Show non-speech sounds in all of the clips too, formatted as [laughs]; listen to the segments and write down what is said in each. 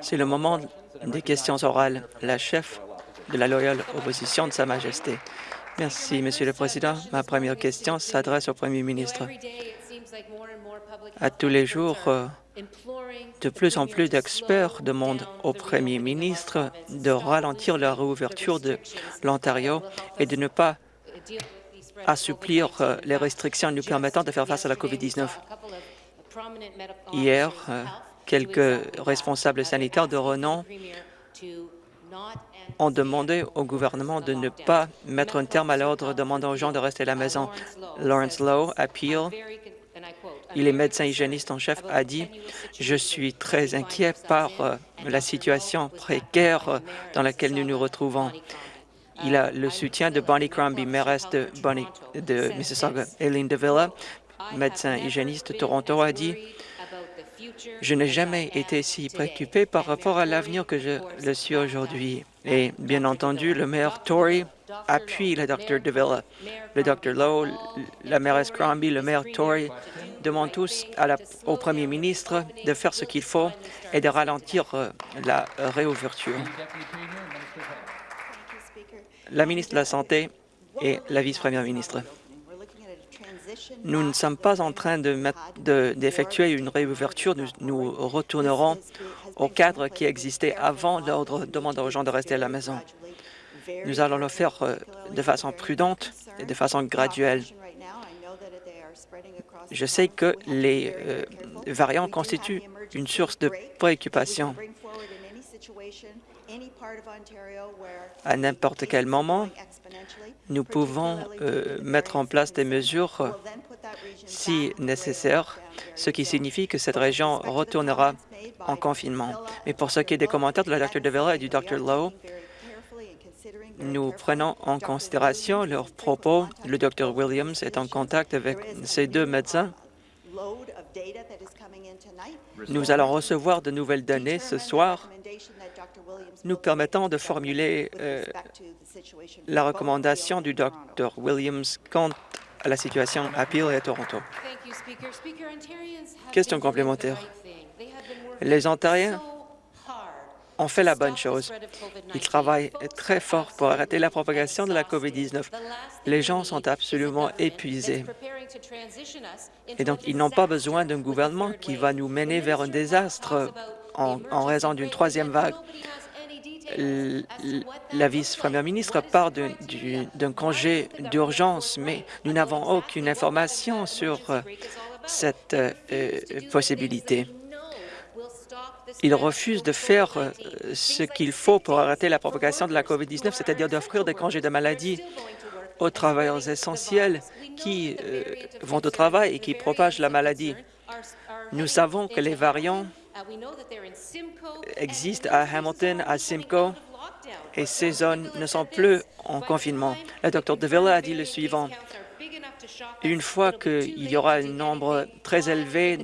C'est le moment des questions orales. La chef de la loyale opposition de Sa Majesté. Merci, Monsieur le Président. Ma première question s'adresse au Premier ministre. À tous les jours, euh, de plus en plus d'experts demandent au Premier ministre de ralentir la réouverture de l'Ontario et de ne pas assouplir euh, les restrictions nous permettant de faire face à la COVID-19. Hier, euh, quelques responsables sanitaires de renom ont demandé au gouvernement de ne pas mettre un terme à l'ordre demandant aux gens de rester à la maison. Lawrence Lowe, à Peel, il est médecin hygiéniste en chef, a dit « Je suis très inquiet par euh, la situation précaire euh, dans laquelle nous nous retrouvons. » Il a le soutien de Bonnie Crombie, mairesse de, Bonnie, de Mississauga. Eileen DeVilla, médecin hygiéniste de Toronto, a dit je n'ai jamais été si préoccupé par rapport à l'avenir que je le suis aujourd'hui. Et bien entendu, le maire Tory appuie le Dr. DeVilla. Le Dr. Lowe, la mairesse Crombie, le maire Tory demandent tous au premier ministre de faire ce qu'il faut et de ralentir euh, la réouverture. La ministre de la Santé et la vice-première ministre. Nous ne sommes pas en train d'effectuer une réouverture. Nous, retournerons au cadre qui existait avant l'ordre demandant aux gens de rester à la maison. Nous allons le faire euh, de façon prudente et de façon graduelle. Je sais que les euh, variants constituent une source de préoccupation. À n'importe quel moment, nous pouvons euh, mettre en place des mesures si nécessaire, ce qui signifie que cette région retournera en confinement. Mais pour ce qui est des commentaires de la Dr. DeVilla et du Dr. Lowe, nous prenons en considération leurs propos. Le Dr. Williams est en contact avec ces deux médecins nous allons recevoir de nouvelles données ce soir nous permettant de formuler euh, la recommandation du Dr Williams quant à la situation à Peel et à Toronto. Question complémentaire. Les Ontariens ont fait la bonne chose. Ils travaillent très fort pour arrêter la propagation de la COVID-19. Les gens sont absolument épuisés. Et donc, ils n'ont pas besoin d'un gouvernement qui va nous mener vers un désastre en, raison d'une troisième vague. La vice-première ministre parle d'un congé d'urgence, mais nous n'avons aucune information sur euh, cette euh, possibilité. Il refuse de faire euh, ce qu'il faut pour arrêter la propagation de la COVID-19, c'est-à-dire d'offrir des congés de maladie aux travailleurs essentiels qui vont au travail et qui propagent la maladie. Nous savons que les variants existent à Hamilton, à Simcoe, et ces zones ne sont plus en confinement. Le Dr DeVilla a dit le suivant. Une fois qu'il y aura un nombre très élevé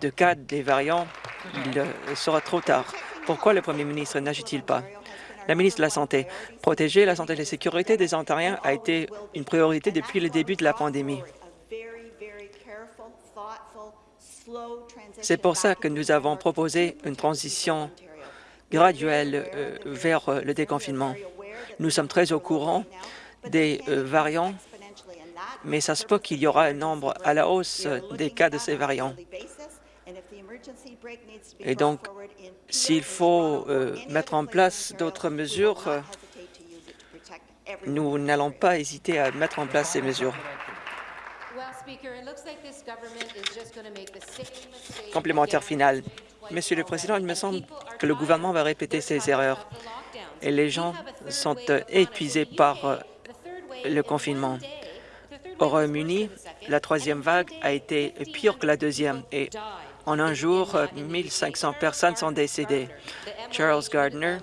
de cas des variants, il sera trop tard. Pourquoi le premier ministre n'agit-il pas? La ministre de la Santé. Protéger la santé et la sécurité des Ontariens a été une priorité depuis le début de la pandémie. C'est pour ça que nous avons proposé une transition graduelle euh, vers euh, le déconfinement. Nous sommes très au courant des euh, variants, mais ça se peut qu'il y aura un nombre à la hausse des cas de ces variants. Et donc, s'il faut mettre en place d'autres mesures, nous n'allons pas hésiter à mettre en place ces mesures. Complémentaire final. Monsieur le Président, il me semble que le gouvernement va répéter ses erreurs. et les gens sont euh, épuisés par le confinement. Au Royaume-Uni, la troisième vague a été pire que la deuxième. Et en un jour, 1500 personnes sont décédées. Charles Gardner,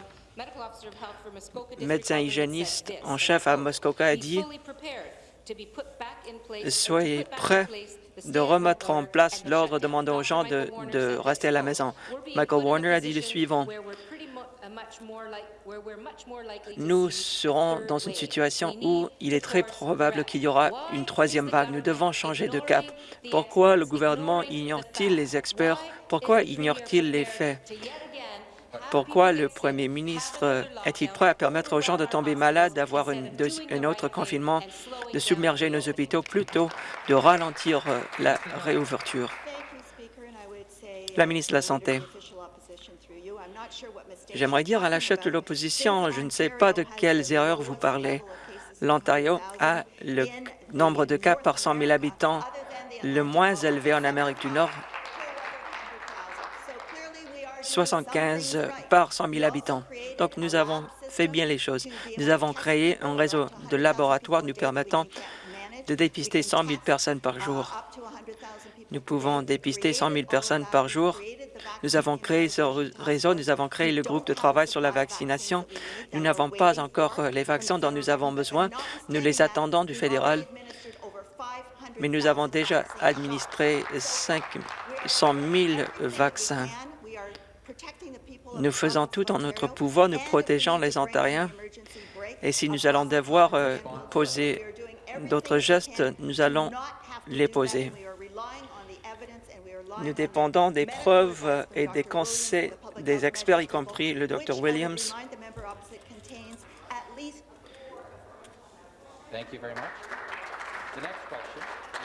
médecin hygiéniste en chef à Muskoka, a dit « Soyez prêts de remettre en place l'ordre demandant aux gens de, rester à la maison. Michael Warner a dit le suivant. nous serons dans une situation où il est très probable qu'il y aura une troisième vague. Nous devons changer de cap. Pourquoi le gouvernement ignore-t-il les experts? Pourquoi ignore-t-il les faits? Pourquoi le premier ministre est-il prêt à permettre aux gens de tomber malades, d'avoir un autre confinement, de submerger nos hôpitaux plutôt de ralentir euh, la réouverture? La ministre de la Santé. J'aimerais dire à la chef de l'opposition, je ne sais pas de quelles erreurs vous parlez. L'Ontario a le nombre de cas par 100 000 habitants le moins élevé en Amérique du Nord 75 par 100 000 habitants. Donc, nous avons fait bien les choses. Nous avons créé un réseau de laboratoires nous permettant de dépister 100 000 personnes par jour. Nous pouvons dépister 100 000 personnes par jour. Nous avons créé ce réseau, nous avons créé le groupe de travail sur la vaccination. Nous n'avons pas encore euh, les vaccins dont nous avons besoin. Nous les attendons du fédéral, mais nous avons déjà administré 500 000 vaccins. Nous faisons tout en notre pouvoir, nous protégeons les Ontariens. Et si nous allons devoir euh, poser d'autres gestes, nous allons les poser. Nous dépendons des preuves et des conseils des experts, y compris le Dr Williams.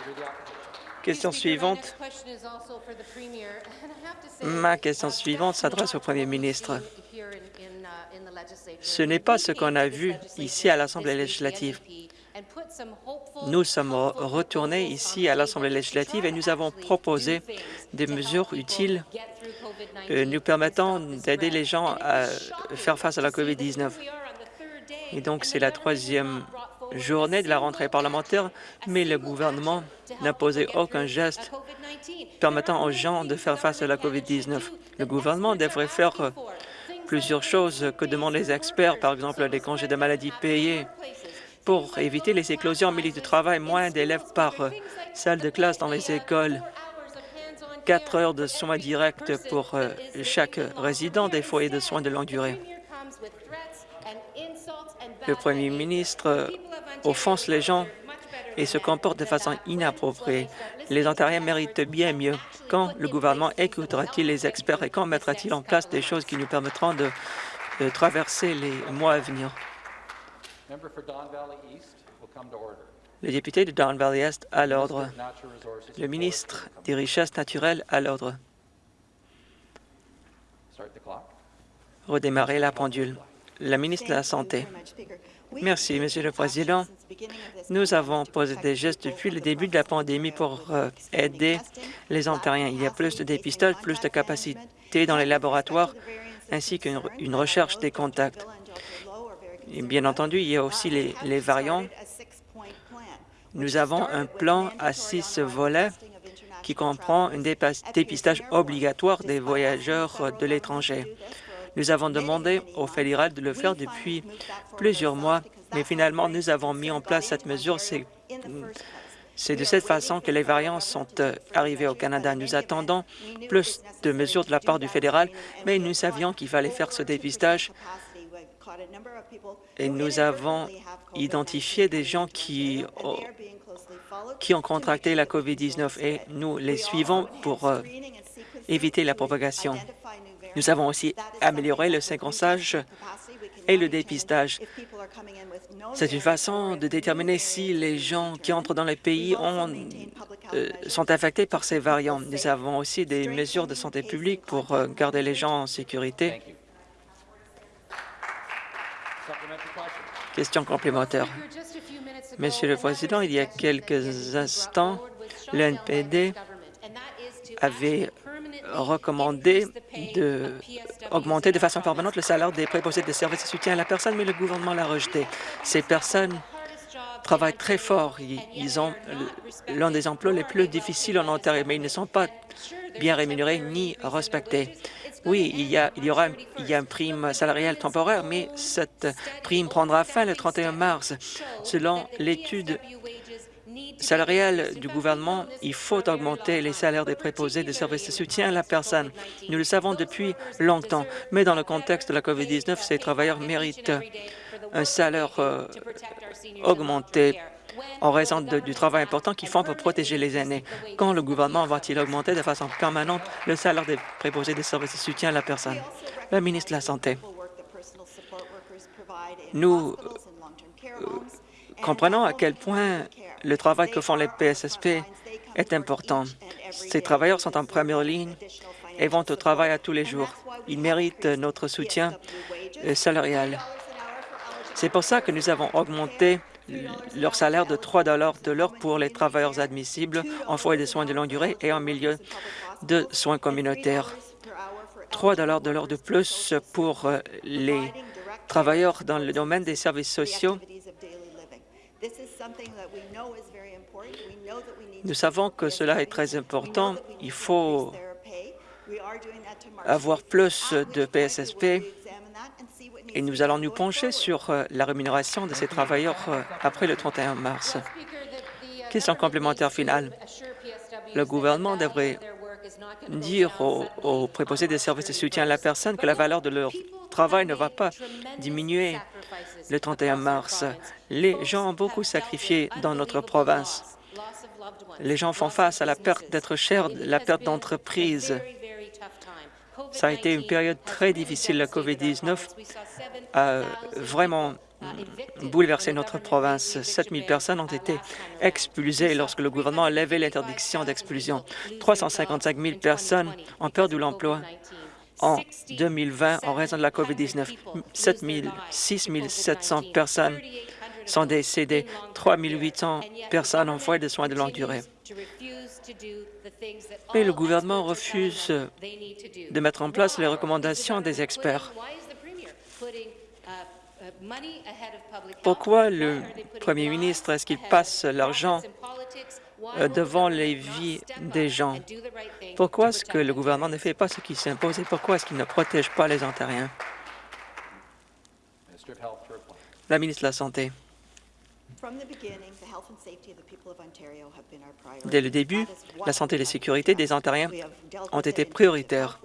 Question suivante. [laughs] Ma question suivante s'adresse au Premier ministre. Ce n'est pas ce qu'on a vu ici à l'Assemblée législative. Nous sommes retournés ici à l'Assemblée législative et nous avons proposé des mesures utiles euh, nous permettant d'aider les gens à faire face à la COVID-19. Et donc, c'est la troisième journée de la rentrée parlementaire, mais le gouvernement n'a posé aucun geste permettant aux gens de faire face à la COVID-19. Le gouvernement devrait faire euh, plusieurs choses que demandent les experts, par exemple les congés de maladie payés, pour éviter les éclosions en milieu de travail, moins d'élèves par euh, salle de classe dans les écoles, quatre heures de soins directs pour euh, chaque résident des foyers de soins de longue durée. Le premier ministre offense les gens et se comporte de façon inappropriée. Les Ontariens méritent bien mieux. Quand le gouvernement écoutera-t-il les experts et quand mettra-t-il en place des choses qui nous permettront de, traverser les mois à venir? Le député de Don Valley Est à l'ordre. Le ministre des Richesses naturelles à l'ordre. Redémarrer la pendule. La ministre de la Santé. Merci, Monsieur le Président. Nous avons posé des gestes depuis le début de la pandémie pour euh, aider les Ontariens. Il y a plus de dépistage, plus de capacités dans les laboratoires, ainsi qu'une recherche des contacts. Bien entendu, il y a aussi les, les variants. Nous avons un plan à six volets qui comprend un dépistage obligatoire des voyageurs de l'étranger. Nous avons demandé au fédéral de le faire depuis plusieurs mois, mais finalement, nous avons mis en place cette mesure. C'est de cette façon que les variants sont euh, arrivés au Canada. Nous attendons plus de mesures de la part du fédéral, mais nous savions qu'il fallait faire ce dépistage et nous avons identifié des gens qui, qui ont contracté la COVID-19 et nous les suivons pour euh, éviter la propagation. Nous avons aussi amélioré le séquençage et le dépistage. C'est une façon de déterminer si les gens qui entrent dans le pays euh, sont affectés par ces variants. Nous avons aussi des mesures de santé publique pour euh, garder les gens en sécurité. Question complémentaire. Monsieur le Président, il y a quelques instants, l'NPD avait recommandé d'augmenter de façon permanente le salaire des préposés de services de soutien à la personne, mais le gouvernement l'a rejeté. Ces personnes travaillent très fort. Ils ont l'un des emplois les plus difficiles en Ontario, mais ils ne sont pas bien rémunérés ni respectés. Oui, il y, a, il y aura il y a une prime salariale temporaire, mais cette prime prendra fin le 31 mars. Selon l'étude salariale du gouvernement, il faut augmenter les salaires des préposés des services de soutien à la personne. Nous le savons depuis longtemps, mais dans le contexte de la COVID-19, ces travailleurs méritent un salaire euh, augmenté en raison du travail important qu'ils font pour protéger les aînés. Quand le gouvernement va-t-il augmenter de façon permanente le salaire des préposés des services de soutien à la personne? Le ministre de la Santé. Nous euh, comprenons à quel point le travail que font les PSSP est important. Ces travailleurs sont en première ligne et vont au travail à tous les jours. Ils méritent notre soutien salarial. C'est pour ça que nous avons augmenté leur salaire de 3 de l'heure pour les travailleurs admissibles en foyer de soins de longue durée et en milieu de soins communautaires. 3 de l'heure de plus pour les travailleurs dans le domaine des services sociaux. Nous savons que cela est très important. Il faut avoir plus de PSSP et nous allons nous pencher sur euh, la rémunération de ces travailleurs euh, après le 31 mars. Question complémentaire finale. Le gouvernement devrait dire aux, préposés des services de soutien à la personne que la valeur de leur travail ne va pas diminuer le 31 mars. Les gens ont beaucoup sacrifié dans notre province. Les gens font face à la perte d'être chers, la perte d'entreprise. Ça a été une période très difficile. La COVID-19 a vraiment bouleversé notre province. 7 000 personnes ont été expulsées lorsque le gouvernement a levé l'interdiction d'expulsion. 355 000 personnes ont perdu l'emploi en 2020 en raison de la COVID-19. 6 700 personnes sont décédées, 3 800 personnes en foyer de soins de longue durée. Mais le gouvernement refuse de mettre en place les recommandations des experts. Pourquoi le premier ministre est-ce qu'il passe l'argent devant les vies des gens? Pourquoi est-ce que le gouvernement ne fait pas ce qui s'impose et pourquoi est-ce qu'il ne protège pas les Ontariens? La ministre de la Santé. Dès le début, la santé et la sécurité des Ontariens ont été prioritaires.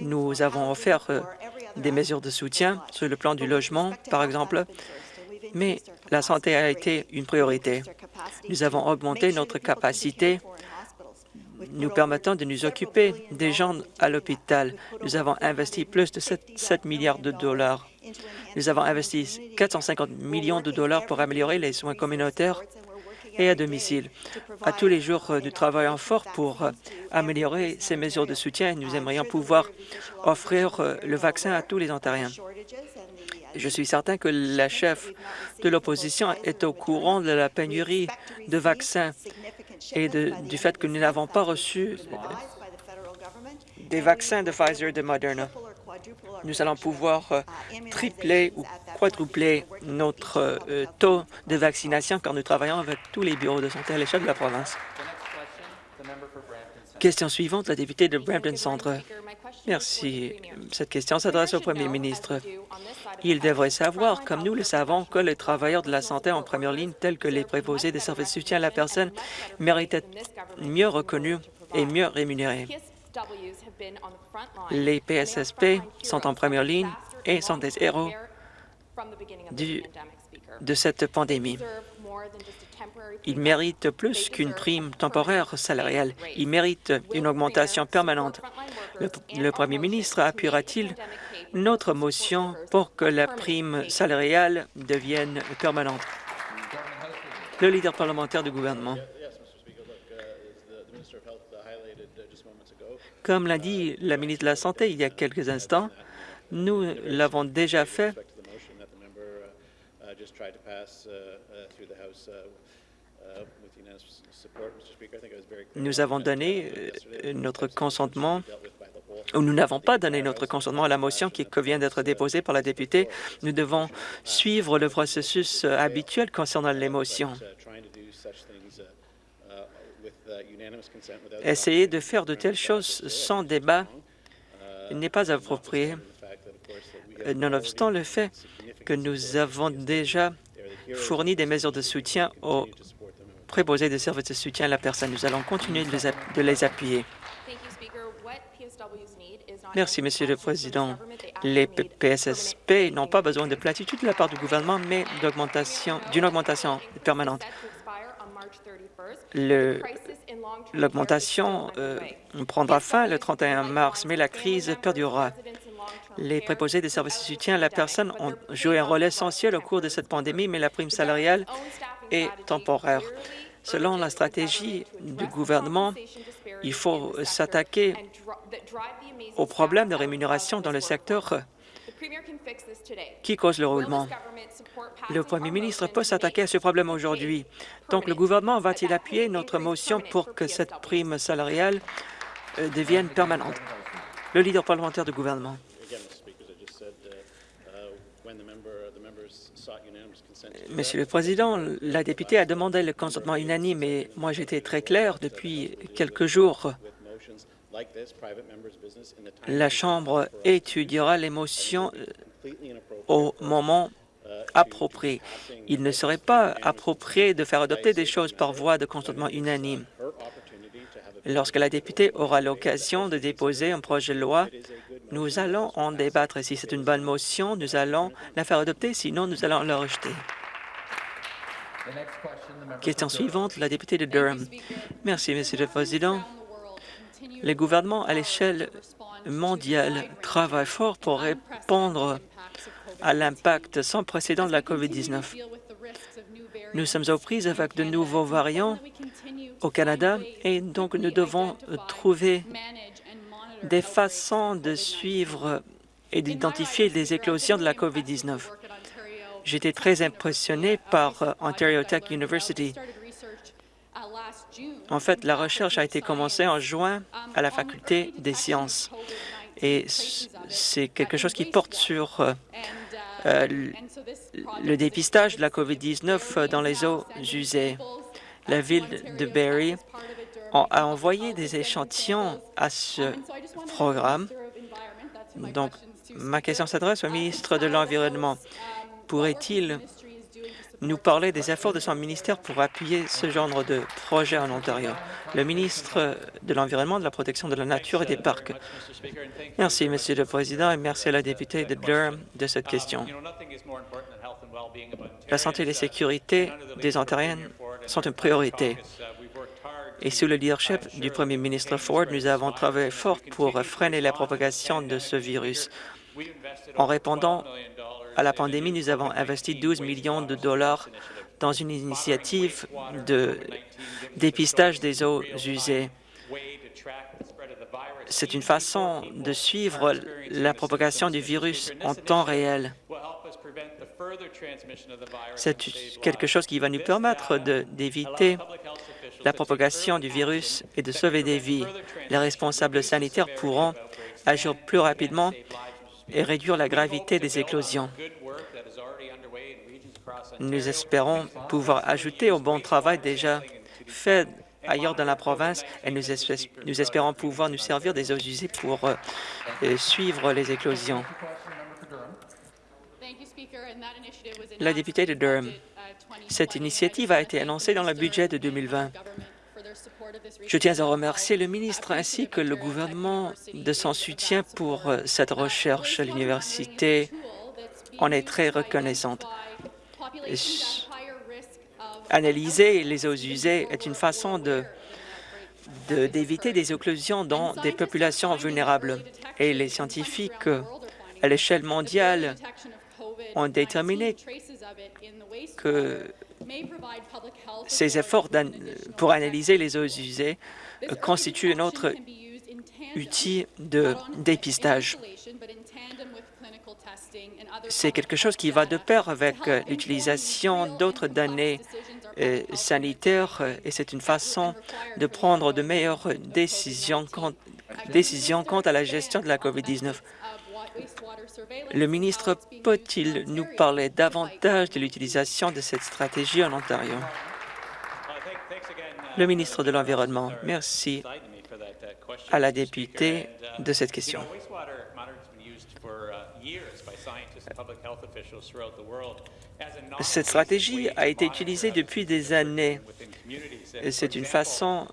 Nous avons offert euh, des mesures de soutien sur le plan du logement, par exemple, mais la santé a été une priorité. Nous avons augmenté notre capacité nous permettant de nous occuper des gens à l'hôpital. Nous avons investi plus de 7, milliards de dollars. Nous avons investi 450 millions de dollars pour améliorer les soins communautaires et à domicile. À tous les jours, nous travaillons fort pour améliorer ces mesures de soutien. Nous aimerions pouvoir offrir le vaccin à tous les Ontariens. Je suis certain que la chef de l'opposition est au courant de la pénurie de vaccins et du fait que nous n'avons pas reçu des vaccins de Pfizer et de Moderna. Nous allons pouvoir euh, tripler ou quadrupler notre euh, taux de vaccination car nous travaillons avec tous les bureaux de santé à l'échelle de la province. Question suivante, la députée de Brampton Centre. Merci. Cette question s'adresse au premier ministre. Il devrait savoir, comme nous le savons, que les travailleurs de la santé en première ligne, tels que les préposés des services de soutien à la personne, méritent d'être mieux reconnus et mieux rémunérés. Les PSSP sont en première ligne et sont des héros de cette pandémie. Ils méritent plus qu'une prime temporaire salariale. Ils méritent une augmentation permanente. Le, premier ministre appuiera-t-il notre motion pour que la prime salariale devienne permanente? Le leader parlementaire du gouvernement. Comme l'a dit la ministre de la Santé il y a quelques instants, nous l'avons déjà fait nous avons donné euh, notre consentement ou nous n'avons pas donné notre consentement à la motion qui vient d'être déposée par la députée. Nous devons suivre le processus euh, habituel concernant les motions. Essayer de faire de telles choses sans débat n'est pas approprié. Nonobstant le fait que nous avons déjà fourni des mesures de soutien aux préposés de services de soutien à la personne. Nous allons continuer de les, de les appuyer. Merci, Monsieur le Président. Les PSSP n'ont pas besoin de platitude de la part du gouvernement, mais d'une augmentation permanente. L'augmentation euh, prendra fin le 31 mars, mais la crise perdurera. Les préposés des services de soutien à la personne ont joué un rôle essentiel au cours de cette pandémie, mais la prime salariale est temporaire. Selon la stratégie du gouvernement, il faut s'attaquer aux problèmes de rémunération dans le secteur qui cause le roulement? Le Premier ministre peut s'attaquer à ce problème aujourd'hui. Donc, le gouvernement va-t-il appuyer notre motion pour que cette prime salariale euh, devienne permanente? Le leader parlementaire du gouvernement. Monsieur le Président, la députée a demandé le consentement unanime et moi j'étais très clair depuis quelques jours. La Chambre étudiera les motions euh, au moment approprié. Il ne serait pas approprié de faire adopter des choses par voie de consentement unanime. Lorsque la députée aura l'occasion de déposer un projet de loi, nous allons en débattre. Si c'est une bonne motion, nous allons la faire adopter, sinon nous allons la rejeter. Question suivante, la députée de Durham. Merci, Monsieur le Président. Les gouvernements à l'échelle mondiale travaillent fort pour répondre à l'impact sans précédent de la COVID-19. Nous sommes aux prises avec de nouveaux variants au Canada et donc nous devons trouver des façons de suivre et d'identifier les éclosions de la COVID-19. J'étais très impressionné par Ontario Tech University. En fait, la recherche a été commencée en juin à la Faculté des sciences et c'est quelque chose qui porte sur euh, euh, le dépistage de la COVID-19 dans les eaux usées. La ville de Barrie a envoyé des échantillons à ce programme. Donc, ma question s'adresse au ministre de l'Environnement. Pourrait-il nous parler des efforts de son ministère pour appuyer ce genre de projet en Ontario? Le ministre de l'Environnement, de la Protection de la Nature et des Parcs. Merci, Monsieur le Président, et merci à la députée de Durham de cette question. La santé et la sécurité des Ontariens sont une priorité. Et sous le leadership du premier ministre Ford, nous avons travaillé fort pour freiner la propagation de ce virus. En répondant à la pandémie, nous avons investi 12 millions de dollars dans une initiative de dépistage des eaux usées. C'est une façon de suivre la propagation du virus en temps réel. C'est quelque chose qui va nous permettre d'éviter la propagation du virus et de sauver des vies. Les responsables sanitaires pourront agir plus rapidement et réduire la gravité des éclosions. Nous espérons pouvoir ajouter au bon travail déjà fait ailleurs dans la province et nous, espérons pouvoir nous servir des eaux usées pour euh, suivre les éclosions. La députée de Durham, cette initiative a été annoncée dans le budget de 2020. Je tiens à remercier le ministre ainsi que le gouvernement de son soutien pour euh, cette recherche. L'université en est très reconnaissante. Analyser les eaux usées est une façon d'éviter des occlusions dans des populations vulnérables. Et les scientifiques à l'échelle mondiale ont déterminé que ces efforts pour analyser les eaux usées constituent un autre outil de dépistage. C'est quelque chose qui va de pair avec l'utilisation d'autres données euh, sanitaires euh, et c'est une façon de prendre de meilleures décisions quant, décisions quant à la gestion de la COVID-19. Le ministre peut-il nous parler davantage de l'utilisation de cette stratégie en Ontario? Le ministre de l'Environnement, merci à la députée de cette question. Cette stratégie a été utilisée depuis des années. C'est une façon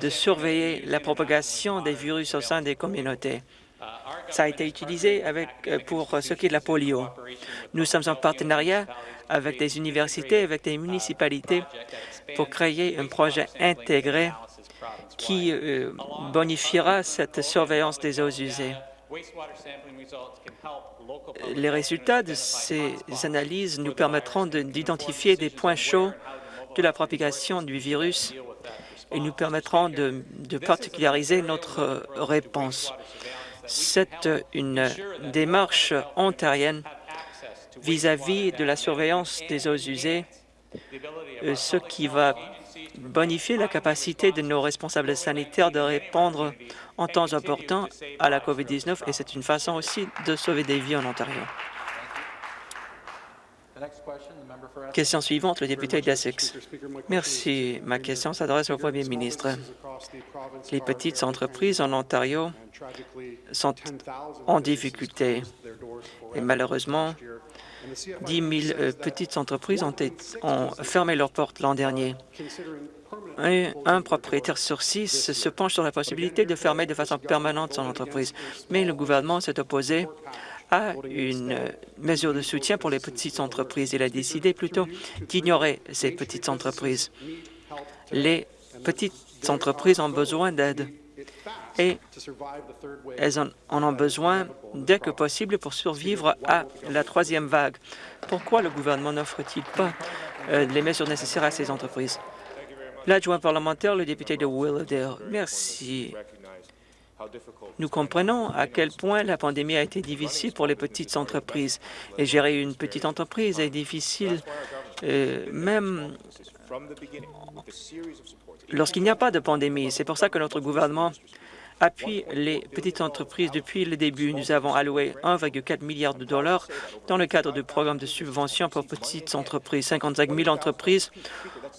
de surveiller la propagation des virus au sein des communautés. Ça a été utilisé avec, pour ce qui est de la polio. Nous sommes en partenariat avec des universités, avec des municipalités pour créer un projet intégré qui euh, bonifiera cette surveillance des eaux usées. Les résultats de ces analyses nous permettront d'identifier des points chauds de la propagation du virus et nous permettront de, particulariser notre réponse. C'est une démarche ontarienne vis-à-vis de la surveillance des eaux usées, euh, ce qui va bonifier la capacité de nos responsables sanitaires de répondre en temps important à la COVID-19 et c'est une façon aussi de sauver des vies en Ontario. Question suivante, le député d'Essex. Merci. Ma question s'adresse au premier ministre. Les petites entreprises en Ontario sont en difficulté et malheureusement, 10 000 euh, petites entreprises ont, ont fermé leurs portes l'an dernier. Un, un, propriétaire sur six se penche sur la possibilité de fermer de façon permanente son entreprise, mais le gouvernement s'est opposé à une mesure de soutien pour les petites entreprises. Il a décidé plutôt d'ignorer ces petites entreprises. Les petites entreprises ont besoin d'aide et elles en, ont besoin dès que possible pour survivre à la troisième vague. Pourquoi le gouvernement n'offre-t-il pas euh, les mesures nécessaires à ces entreprises? L'adjoint parlementaire, le député de Willowdale. Merci. Nous comprenons à quel point la pandémie a été difficile pour les petites entreprises. Et gérer une petite entreprise est difficile, euh, même lorsqu'il n'y a pas de pandémie. C'est pour ça que notre gouvernement appuie les petites entreprises depuis le début. Nous avons alloué 1,4 milliard de dollars dans le cadre du programme de subvention pour petites entreprises. 55 000 entreprises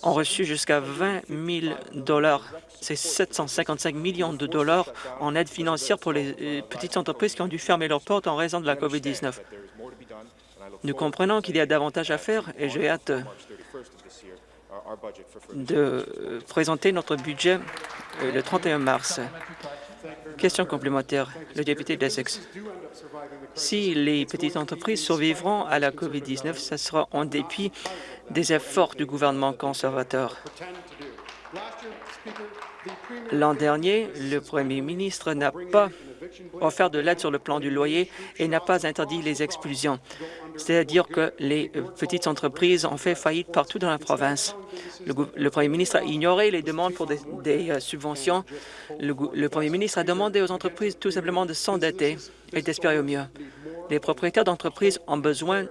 ont reçu jusqu'à 20 000 dollars. C'est 755 millions de dollars en aide financière pour les euh, petites entreprises qui ont dû fermer leurs portes en raison de la COVID-19. Nous comprenons qu'il y a davantage à faire et j'ai hâte de présenter notre budget euh, le 31 mars. Question complémentaire, le député d'Essex. Si les petites entreprises survivront à la COVID-19, ce sera en dépit des efforts du gouvernement conservateur. L'an dernier, le premier ministre n'a pas offert de l'aide sur le plan du loyer et n'a pas interdit les expulsions. C'est-à-dire que les petites entreprises ont fait faillite partout dans la province. Le, premier ministre a ignoré les demandes pour des, euh, subventions. Le, le premier ministre a demandé aux entreprises tout simplement de s'endetter et d'espérer au mieux. Les propriétaires d'entreprises ont besoin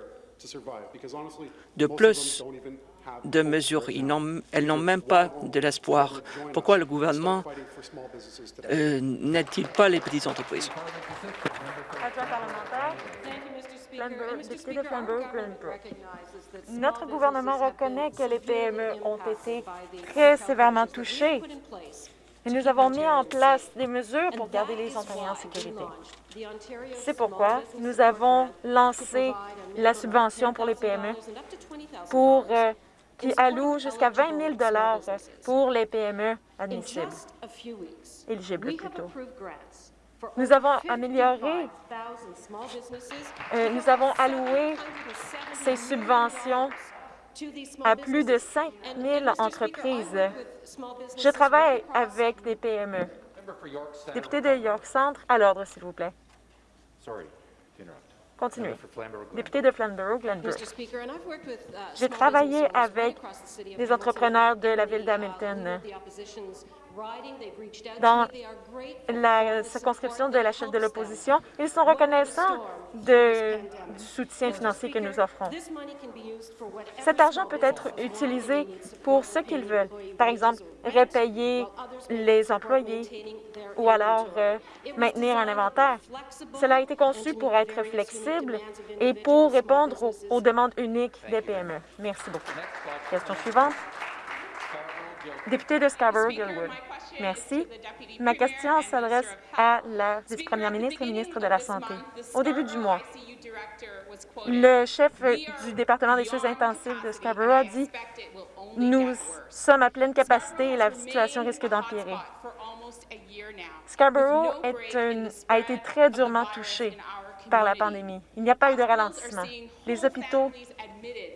de plus de mesures. elles n'ont même pas de l'espoir. Pourquoi le gouvernement euh, n'aide-t-il pas les petites entreprises? Notre gouvernement reconnaît que les PME ont été très sévèrement touchées et nous avons mis en place des mesures pour garder les Ontariens en sécurité. C'est pourquoi nous avons lancé la subvention pour les PME pour euh, qui alloue jusqu'à 20 000 pour les PME admissibles, éligibles plutôt. Nous avons amélioré, euh, nous avons alloué ces subventions à plus de 5 000 entreprises. Je travaille avec des PME. Député de York Centre, à l'ordre, s'il vous plaît. Continuez. Député de Flamborough-Glenbrook. Uh, J'ai travaillé avec des entrepreneurs de la ville d'Hamilton dans la circonscription de la chef de l'opposition. Ils sont reconnaissants de, du soutien financier que nous offrons. Cet argent peut être utilisé pour ce qu'ils veulent. Par exemple, repayer les employés ou alors euh, maintenir un inventaire. Cela a été conçu pour être flexible et pour répondre aux, aux demandes uniques des PME. Merci beaucoup. Question suivante. Député de Scarborough-Gilwood. Merci. Ma question s'adresse à la vice-première ministre et ministre de la Santé. Au début du mois, le chef du département des soins intensifs de Scarborough a dit « Nous sommes à pleine capacité et la situation risque d'empirer. » Scarborough a été très durement touché par la pandémie. Il n'y a pas eu de ralentissement. Les hôpitaux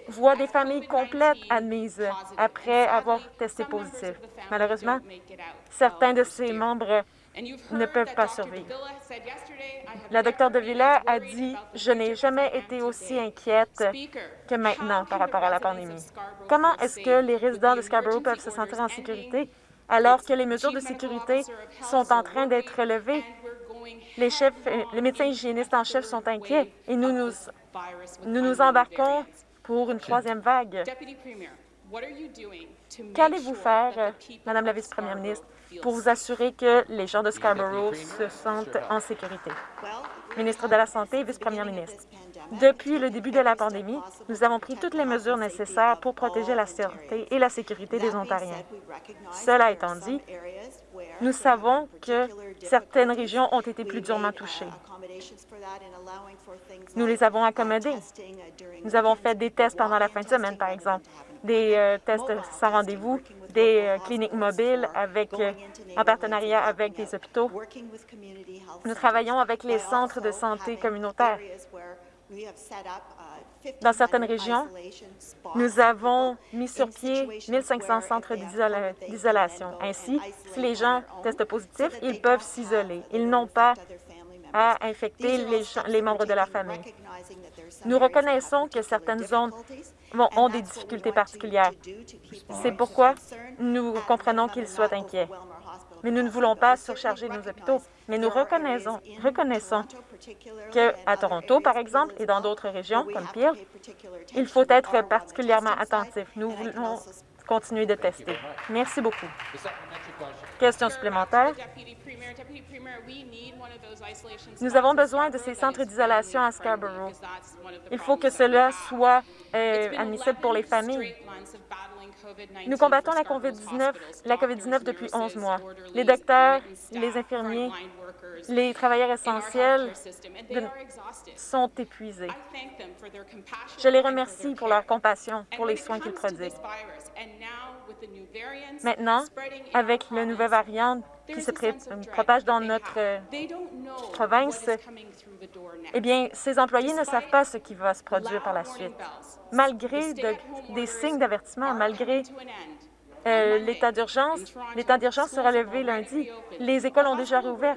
voient des familles complètes admises après avoir testé positif. Malheureusement, certains de ses membres ne peuvent pas survivre. La Dr de Villa a dit « Je n'ai jamais été aussi inquiète que maintenant par rapport à la pandémie. » Comment est-ce que les résidents de Scarborough peuvent se sentir en sécurité alors que les mesures de sécurité sont en train d'être levées les, chefs, les médecins hygiénistes en chef sont inquiets et nous nous, nous, nous embarquons pour une troisième vague. Qu'allez-vous faire, Madame la vice-première ministre, pour vous assurer que les gens de Scarborough se sentent en sécurité? Ministre de la Santé et vice-première ministre. Depuis le début de la pandémie, nous avons pris toutes les mesures nécessaires pour protéger la santé et la sécurité des Ontariens. Cela étant dit, nous savons que certaines régions ont été plus durement touchées. Nous les avons accommodées. Nous avons fait des tests pendant la fin de semaine, par exemple, des euh, tests sans rendez-vous, des euh, cliniques mobiles avec, euh, en partenariat avec des hôpitaux. Nous travaillons avec les centres de santé communautaires. Dans certaines régions, nous avons mis sur pied 1500 centres d'isolation. Ainsi, si les gens testent positif, ils peuvent s'isoler. Ils n'ont pas à infecter les, membres de la famille. Nous reconnaissons que certaines zones ont des difficultés particulières. C'est pourquoi nous comprenons qu'ils soient inquiets mais nous ne voulons pas surcharger nos hôpitaux. Mais nous reconnaissons, reconnaissons qu'à Toronto, par exemple, et dans d'autres régions, comme Peel, il faut être particulièrement attentif. Nous voulons continuer de tester. Merci beaucoup. Question supplémentaire. Nous avons besoin de ces centres d'isolation à Scarborough. Il faut que cela soit euh, admissible pour les familles. Nous combattons la COVID-19 la COVID depuis 11 mois. Les docteurs, les infirmiers, les travailleurs essentiels sont épuisés. Je les remercie pour leur compassion, pour les soins qu'ils prodiguent. Maintenant, avec le nouvel variant qui se propage dans notre euh, province, eh bien, ces employés ne savent pas ce qui va se produire par la suite. Malgré des signes d'avertissement, malgré euh, l'état d'urgence, l'état d'urgence sera levé lundi. Les écoles ont déjà rouvert.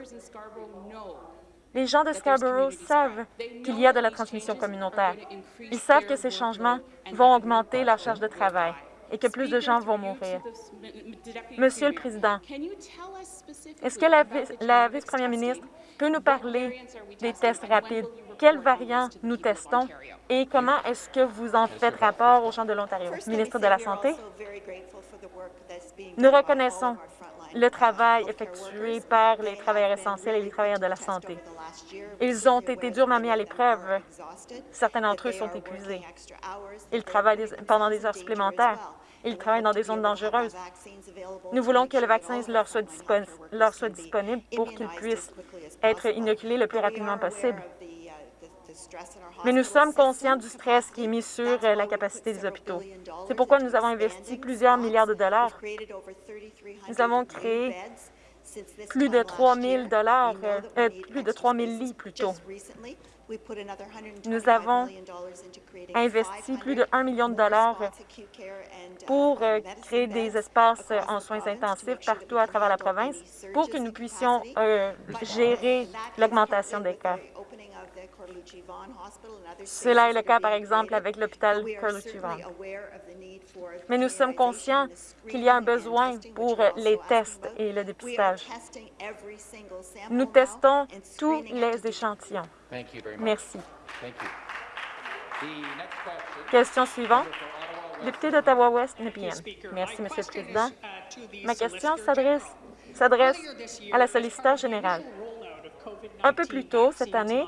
Les gens de Scarborough savent qu'il y a de la transmission communautaire. Ils savent que ces changements vont augmenter la charge de travail et que plus de gens vont mourir. Monsieur le Président, est-ce que la, vice-première ministre peut nous parler des tests rapides? Quels variants nous testons et comment est-ce que vous en faites rapport aux gens de l'Ontario? Ministre de la Santé, nous reconnaissons le travail effectué par les travailleurs essentiels et les travailleurs de la santé. Ils ont été durement mis à l'épreuve. Certains d'entre eux sont épuisés. Ils travaillent pendant des heures supplémentaires. Ils travaillent dans des zones dangereuses. Nous voulons que le vaccin leur soit, leur soit disponible pour qu'ils puissent être inoculés le plus rapidement possible. Mais nous sommes conscients du stress qui est mis sur euh, la capacité des hôpitaux. C'est pourquoi nous avons investi plusieurs milliards de dollars. Nous avons créé plus de 3 000 dollars, euh, euh, plus de 3 000 lits plutôt. Nous avons investi plus de 1 million de dollars pour créer des espaces en soins intensifs partout à travers la province pour que nous puissions gérer l'augmentation des cas. Cela est le cas, par exemple, avec l'hôpital Carlucci Vaughan. Mais nous sommes conscients qu'il y a un besoin pour les tests et le dépistage. Nous testons tous les échantillons. Merci. Question suivante. Député d'Ottawa-Ouest, Nepean. Merci, Monsieur le Président. Ma question s'adresse à la solliciteur générale. Un peu plus tôt cette année,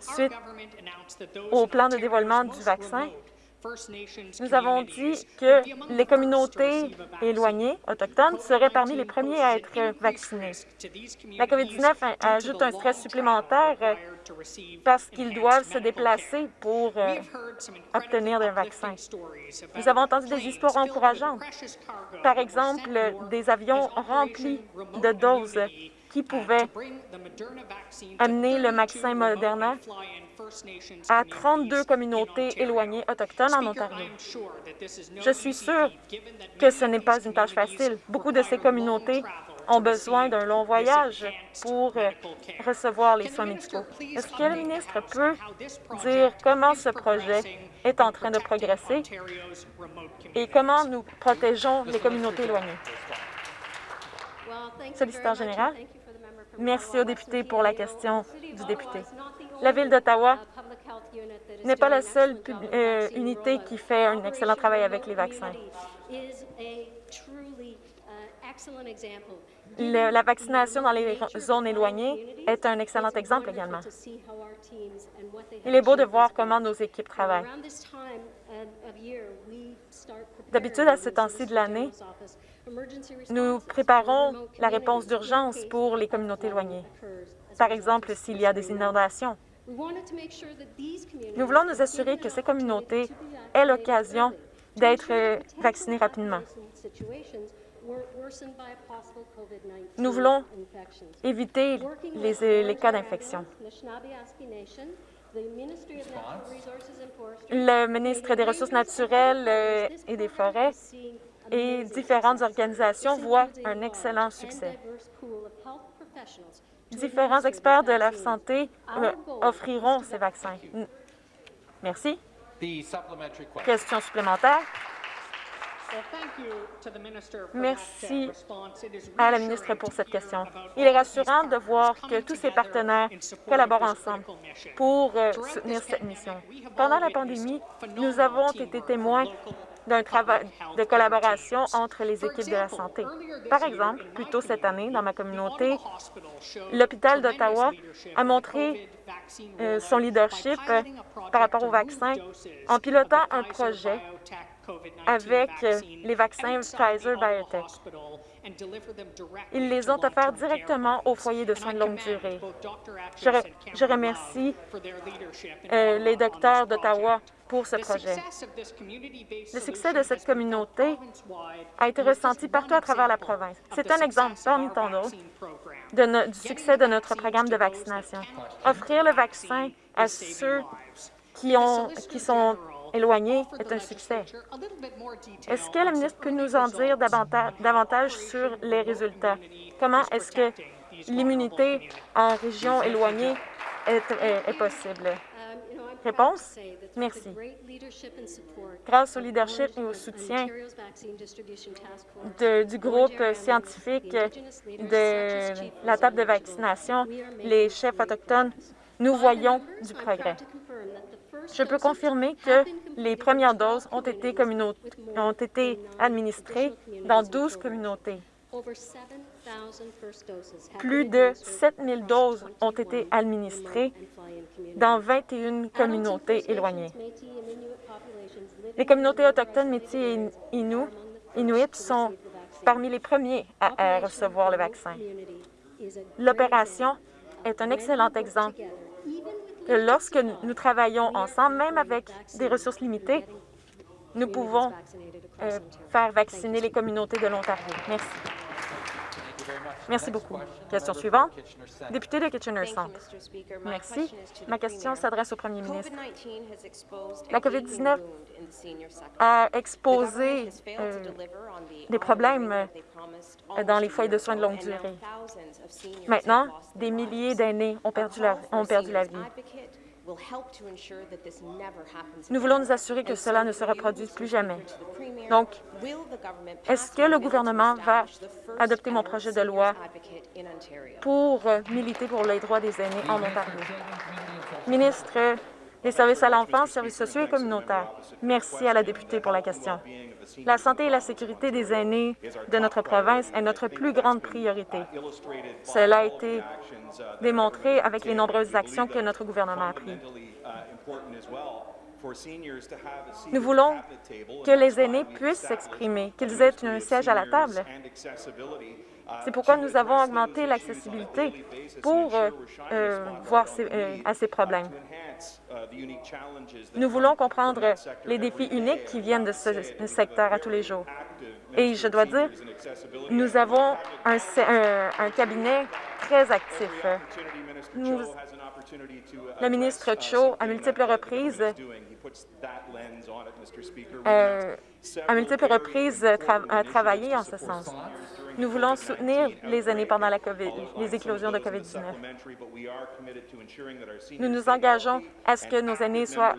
suite au plan de dévoilement du vaccin, Nous avons dit que les communautés éloignées, autochtones, seraient parmi les premiers à être vaccinés. La COVID-19 ajoute un stress supplémentaire euh, parce qu'ils doivent se déplacer pour euh, obtenir un vaccin. Nous avons entendu des histoires encourageantes. Par exemple, des avions remplis de doses qui pouvaient amener le vaccin Moderna à 32 communautés éloignées autochtones en Ontario. Je suis sûre que ce n'est pas une tâche facile. Beaucoup de ces communautés ont besoin d'un long voyage pour euh, recevoir les soins médicaux. Est-ce que le ministre peut dire comment ce projet est en train de progresser et comment nous protégeons les communautés éloignées? Solliciteur général, merci au député pour la question du député. La Ville d'Ottawa n'est pas la seule euh, unité qui fait un excellent travail avec les vaccins. la vaccination dans les zones éloignées est un excellent exemple également. Il est beau de voir comment nos équipes travaillent. D'habitude, à ce temps-ci de l'année, nous préparons la réponse d'urgence pour les communautés éloignées. Par exemple, s'il y a des inondations. Nous voulons nous assurer que ces communautés aient l'occasion d'être vaccinées rapidement. Nous voulons éviter les, les cas d'infection. Le ministre des Ressources naturelles euh, et des Forêts et différentes organisations voient un excellent succès. Différents experts de la santé euh, offriront ces vaccins. Merci. Question supplémentaire. Merci à la ministre pour cette question. Il est rassurant de voir que tous ses partenaires collaborent ensemble pour euh, soutenir cette mission. Pendant la pandémie, nous avons été témoins d'un travail de collaboration entre les équipes de la santé. Par exemple, plus tôt cette année, dans ma communauté, l'hôpital d'Ottawa a montré euh, son leadership par rapport au vaccin en pilotant un projet avec euh, les vaccins Pfizer-BioNTech. Ils les ont offerts directement au foyer de soins de longue durée. Je, remercie euh, les docteurs d'Ottawa pour ce projet. Le succès de cette communauté a été ressenti partout à travers la province. C'est un exemple parmi tant d'autres du succès de notre programme de vaccination. Offrir le vaccin à ceux qui, ont, qui sont éloignés est un succès. Est-ce que la ministre peut nous en dire davantage sur les résultats? Comment est-ce que l'immunité en région éloignée est, possible? Réponse? Merci. Grâce au leadership et au soutien du groupe scientifique de la table de vaccination, les chefs autochtones, nous voyons du progrès. Je peux confirmer que les premières doses ont été, ont été administrées dans 12 communautés. Plus de 7 000 doses ont été administrées dans 21 communautés éloignées. Les communautés autochtones Métis et Inuit sont parmi les premiers à recevoir le vaccin. L'opération est un excellent exemple lorsque nous travaillons ensemble, même avec des ressources limitées, nous pouvons euh, faire vacciner les communautés de l'Ontario. Merci. Merci beaucoup. Question suivante. Député de Kitchener Centre. Merci. Ma question s'adresse au premier ministre. La COVID-19 a exposé euh, des problèmes euh, dans les foyers de soins de longue durée. Maintenant, des milliers d'aînés ont, perdu ont perdu la vie. Nous voulons nous assurer que cela ne se reproduise plus jamais. Donc, est-ce que le gouvernement va adopter mon projet de loi pour euh, militer pour les droits des aînés en Ontario? Ministre des services à l'enfance, services sociaux et communautaires. Merci à la députée pour la question. La santé et la sécurité des aînés de notre province est notre plus grande priorité. Cela a été démontré avec les nombreuses actions que notre gouvernement a prises. Nous voulons que les aînés puissent s'exprimer, qu'ils aient un siège à la table. C'est pourquoi nous avons augmenté l'accessibilité pour euh, euh, voir euh, à ces problèmes. Nous voulons comprendre les défis uniques qui viennent de ce secteur à tous les jours. Et je dois dire, nous avons un, cabinet très actif. Le ministre Cho, à multiples reprises, à multiples reprises, tra a travaillé en ce sens. Nous voulons soutenir les aînés pendant la COVID, les éclosions de COVID-19. Nous nous engageons à ce que nos aînés soient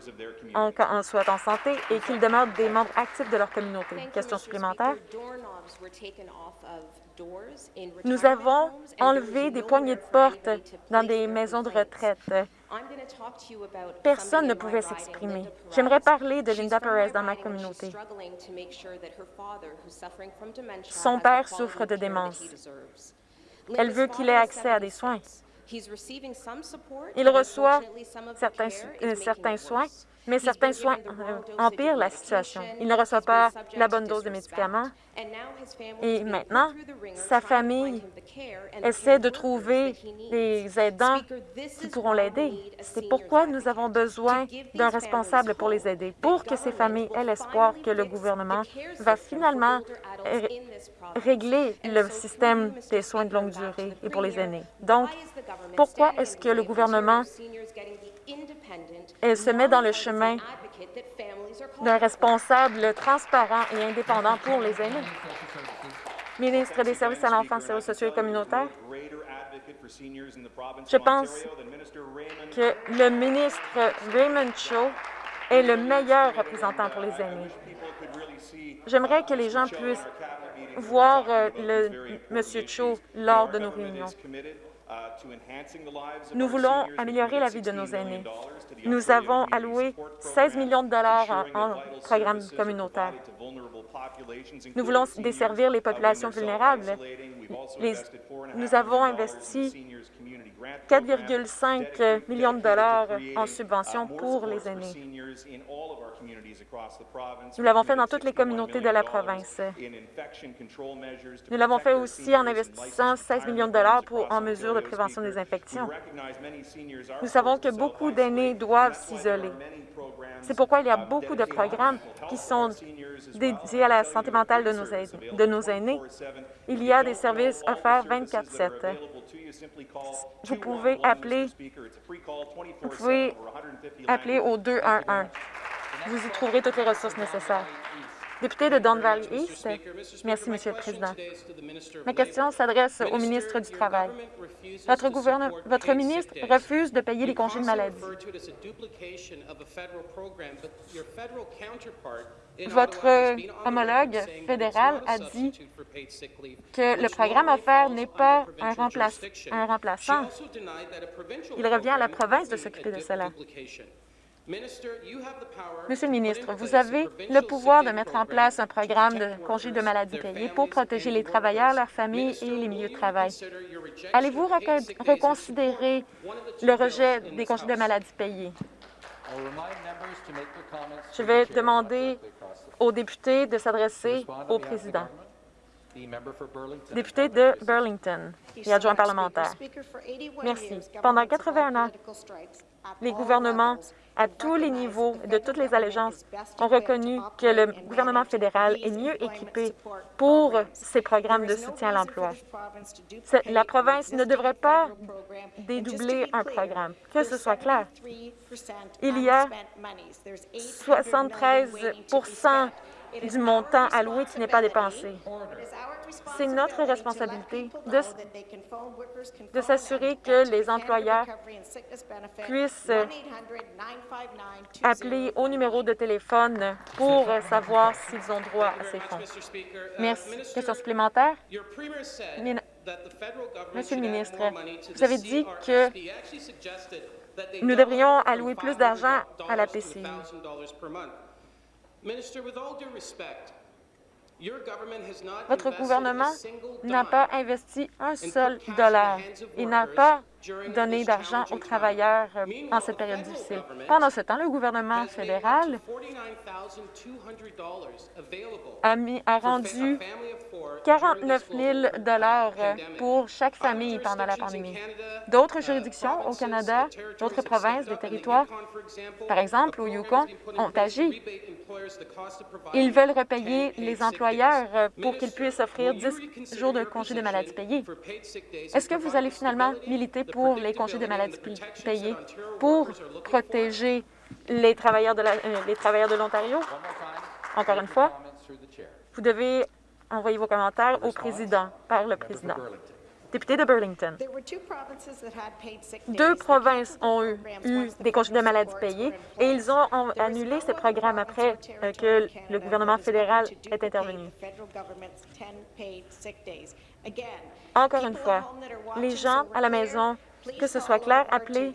en, en, soient en santé et qu'ils demeurent des membres actifs de leur communauté. Question supplémentaire? Nous avons enlevé des poignées de porte dans des maisons de retraite. Personne ne pouvait s'exprimer. J'aimerais parler de Linda Perez dans ma communauté. Son père souffre de démence. Elle veut qu'il ait accès à des soins. Il reçoit certains, euh, certains soins, mais certains soins euh, empirent la situation. Il ne reçoit pas la bonne dose de médicaments. Et maintenant, sa famille essaie de trouver des aidants qui pourront l'aider. C'est pourquoi nous avons besoin d'un responsable pour les aider, pour que ces familles aient l'espoir que le gouvernement va finalement régler le système des soins de longue durée et pour les aînés. Donc, pourquoi est-ce que le gouvernement se met dans le chemin d'un responsable transparent et indépendant pour les aînés. Ministre des Services à l'enfance, services sociaux et communautaires, je pense que le ministre Raymond Cho est le meilleur représentant pour les aînés. J'aimerais que les gens puissent voir euh, le, M. Cho lors de nos réunions. Nous voulons améliorer la vie de nos aînés. Nous avons alloué 16 millions de dollars en, programmes communautaires. Nous voulons desservir les populations vulnérables. nous avons investi 4,5 millions de dollars en subventions pour les aînés. Nous l'avons fait dans toutes les communautés de la province. Nous l'avons fait aussi en investissant 16 millions de dollars en mesures de prévention des infections. Nous savons que beaucoup d'aînés doivent s'isoler. C'est pourquoi il y a beaucoup de programmes qui sont dédiés à la santé mentale de nos aînés. Il y a des services offerts 24-7. Vous pouvez appeler, vous pouvez appeler au 211. Vous y trouverez toutes les ressources nécessaires. Député de Don Valley East. Merci, Monsieur le Président. Ma question s'adresse au ministre du Travail. Votre, ministre refuse de payer les congés de maladie. Votre homologue fédéral a dit que le programme offert n'est pas un remplaçant. Il revient à la province de s'occuper de cela. Monsieur le ministre, vous avez le pouvoir de mettre en place un programme de congés de maladie payés pour protéger les travailleurs, leurs familles et les milieux de travail. Allez-vous reconsidérer le rejet des congés de maladie payés? Je vais demander aux députés de s'adresser au président. Député de Burlington et adjoint parlementaire. Merci. Pendant 81 ans, les gouvernements à tous les niveaux, de toutes les allégeances, ont reconnu que le gouvernement fédéral est mieux équipé pour ces programmes de soutien à l'emploi. La province ne devrait pas dédoubler un programme, que ce soit clair. Il y a 73 du montant alloué qui n'est pas dépensé. C'est notre responsabilité de, s'assurer que les employeurs puissent appeler au numéro de téléphone pour savoir s'ils ont droit à ces fonds. Merci. Question supplémentaire? Monsieur le ministre, vous avez dit que nous devrions allouer plus d'argent à la PCI. Votre gouvernement n'a pas investi un seul dollar. Il n'a pas donner d'argent aux travailleurs euh, en cette période difficile. Pendant ce temps, le gouvernement fédéral a, mis, a rendu 49 000 pour chaque famille pendant la pandémie. D'autres juridictions au Canada, d'autres provinces, des territoires, par exemple au Yukon, ont agi. Ils veulent repayer les employeurs euh, pour qu'ils puissent offrir 10 jours de congés de maladie payés. Est-ce que vous allez finalement militer pour les congés de maladie payés pour protéger les travailleurs de euh, l'Ontario? Encore une fois, vous devez envoyer vos commentaires au président, par le président. Député de Burlington. Deux provinces ont eu, des congés de maladie payés et ils ont, annulé ces programmes après euh, que le gouvernement fédéral est intervenu. Encore une fois, les gens à la maison, que ce soit clair, appelez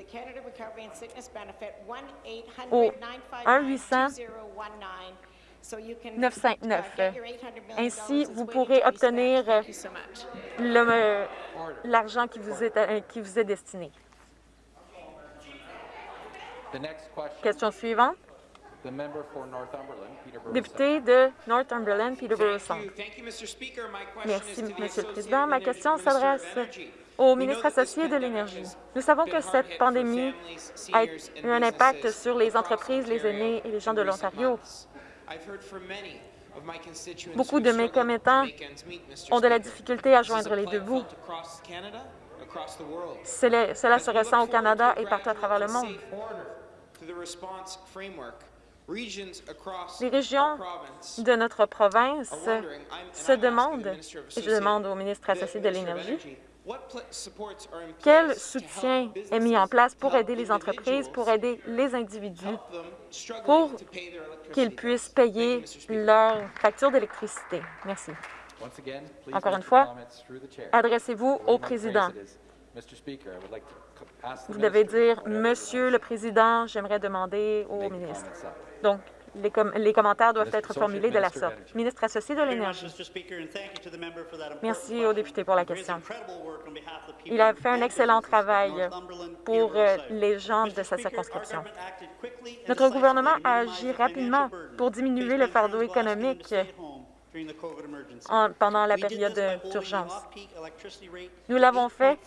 au 1-800 959. Ainsi, vous pourrez obtenir l'argent qui, vous est, euh, qui vous est destiné. Question suivante. Député de Northumberland, Peterborough Centre. Merci, Monsieur le Président. Ma question s'adresse au ministre associé de l'Énergie. Nous savons que cette pandémie a eu un impact sur les entreprises, les aînés et les gens de l'Ontario. Beaucoup de mes commettants ont de la difficulté à joindre les deux bouts. Cela se ressent au Canada et partout à travers le monde. Les régions de notre province se demandent, et je demande au ministre associé de l'Énergie, quel soutien est mis en place pour aider les entreprises, pour aider les individus, pour qu'ils puissent payer leurs factures d'électricité? Merci. Encore une fois, adressez-vous au président. Vous devez dire « Monsieur le Président, j'aimerais demander au ministre ». Donc, les, commentaires doivent être formulés de la sorte. Ministre associé de l'Énergie. Merci au député pour la question. Il a fait un excellent travail pour euh, les gens de sa circonscription. Notre gouvernement a agi rapidement pour diminuer le fardeau économique pendant la période d'urgence. Nous l'avons fait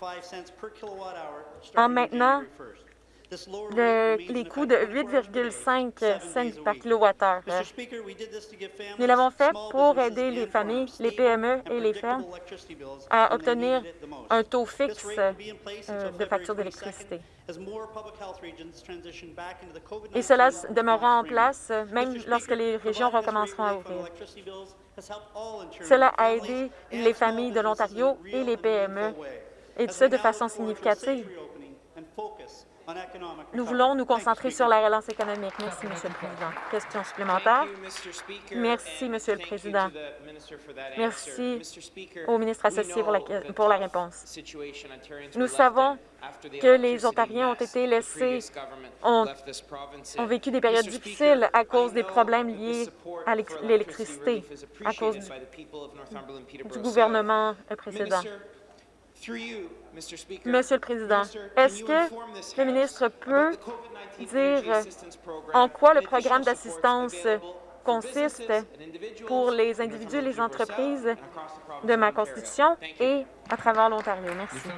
en maintenant les coûts de 8,5 cents par kilowattheure. Nous l'avons fait pour aider les familles, les PME et les fermes à obtenir un taux fixe euh, de facture d'électricité. Et cela demeurera en place même lorsque les régions recommenceront à ouvrir. Cela a aidé les familles de l'Ontario et les PME, et ce de façon significative. Nous voulons nous concentrer sur la relance économique. Merci, Monsieur le Président. Question supplémentaire? Merci, Monsieur le Président. Merci au ministre associé pour la, pour la réponse. Nous savons que les Ontariens ont été laissés, ont, ont vécu des périodes difficiles à cause des problèmes liés à l'électricité, à cause du, du gouvernement précédent. Monsieur le Président, est-ce que le ministre peut dire en quoi le programme d'assistance consiste pour les individus et les entreprises de ma Constitution et à travers l'Ontario. Merci.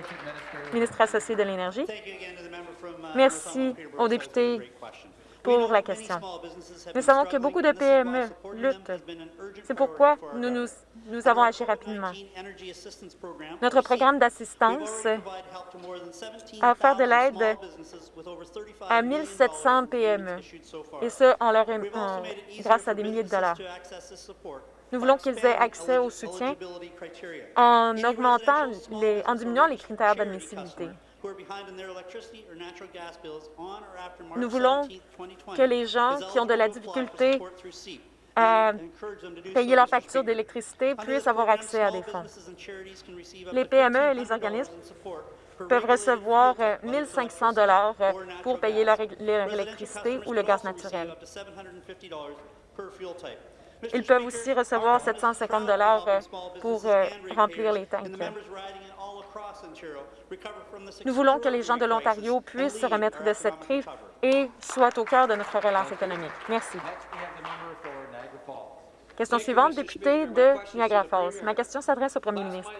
Ministre associé de l'Énergie. Merci aux députés pour la question. Nous savons que beaucoup de PME luttent. C'est pourquoi nous, avons agi rapidement. Notre programme d'assistance a offert de l'aide à 1 700 PME, et ce, en leur, grâce à des milliers de dollars. Nous voulons qu'ils aient accès au soutien en augmentant, en diminuant les critères d'admissibilité. Nous voulons que les gens qui ont de la difficulté à payer leur facture d'électricité puissent avoir accès à des fonds. Les PME et les organismes peuvent recevoir 1 500 pour payer leur, électricité ou le gaz naturel. Ils peuvent aussi recevoir 750 euh, pour euh, remplir les tanks. Nous voulons que les gens de l'Ontario puissent se remettre de cette crise et soient au cœur de notre relance économique. Merci. Question suivante, député de Niagara Falls. Ma question s'adresse au premier ministre.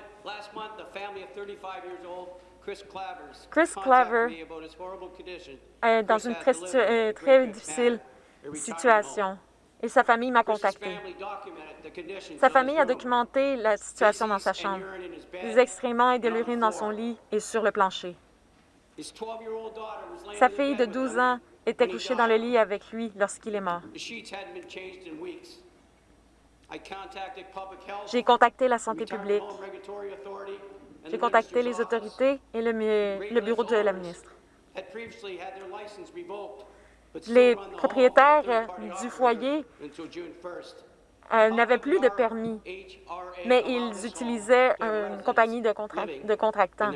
Chris Claver est dans une très, euh, très difficile situation et sa famille m'a contacté. Sa famille a documenté la situation dans sa chambre, des excréments et de l'urine dans son lit et sur le plancher. Sa fille de 12 ans était couchée dans le lit avec lui lorsqu'il est mort. J'ai contacté la santé publique. J'ai contacté les autorités et le, le bureau de la ministre. Les propriétaires du foyer euh, n'avaient plus de permis, mais ils utilisaient une compagnie de, contractants.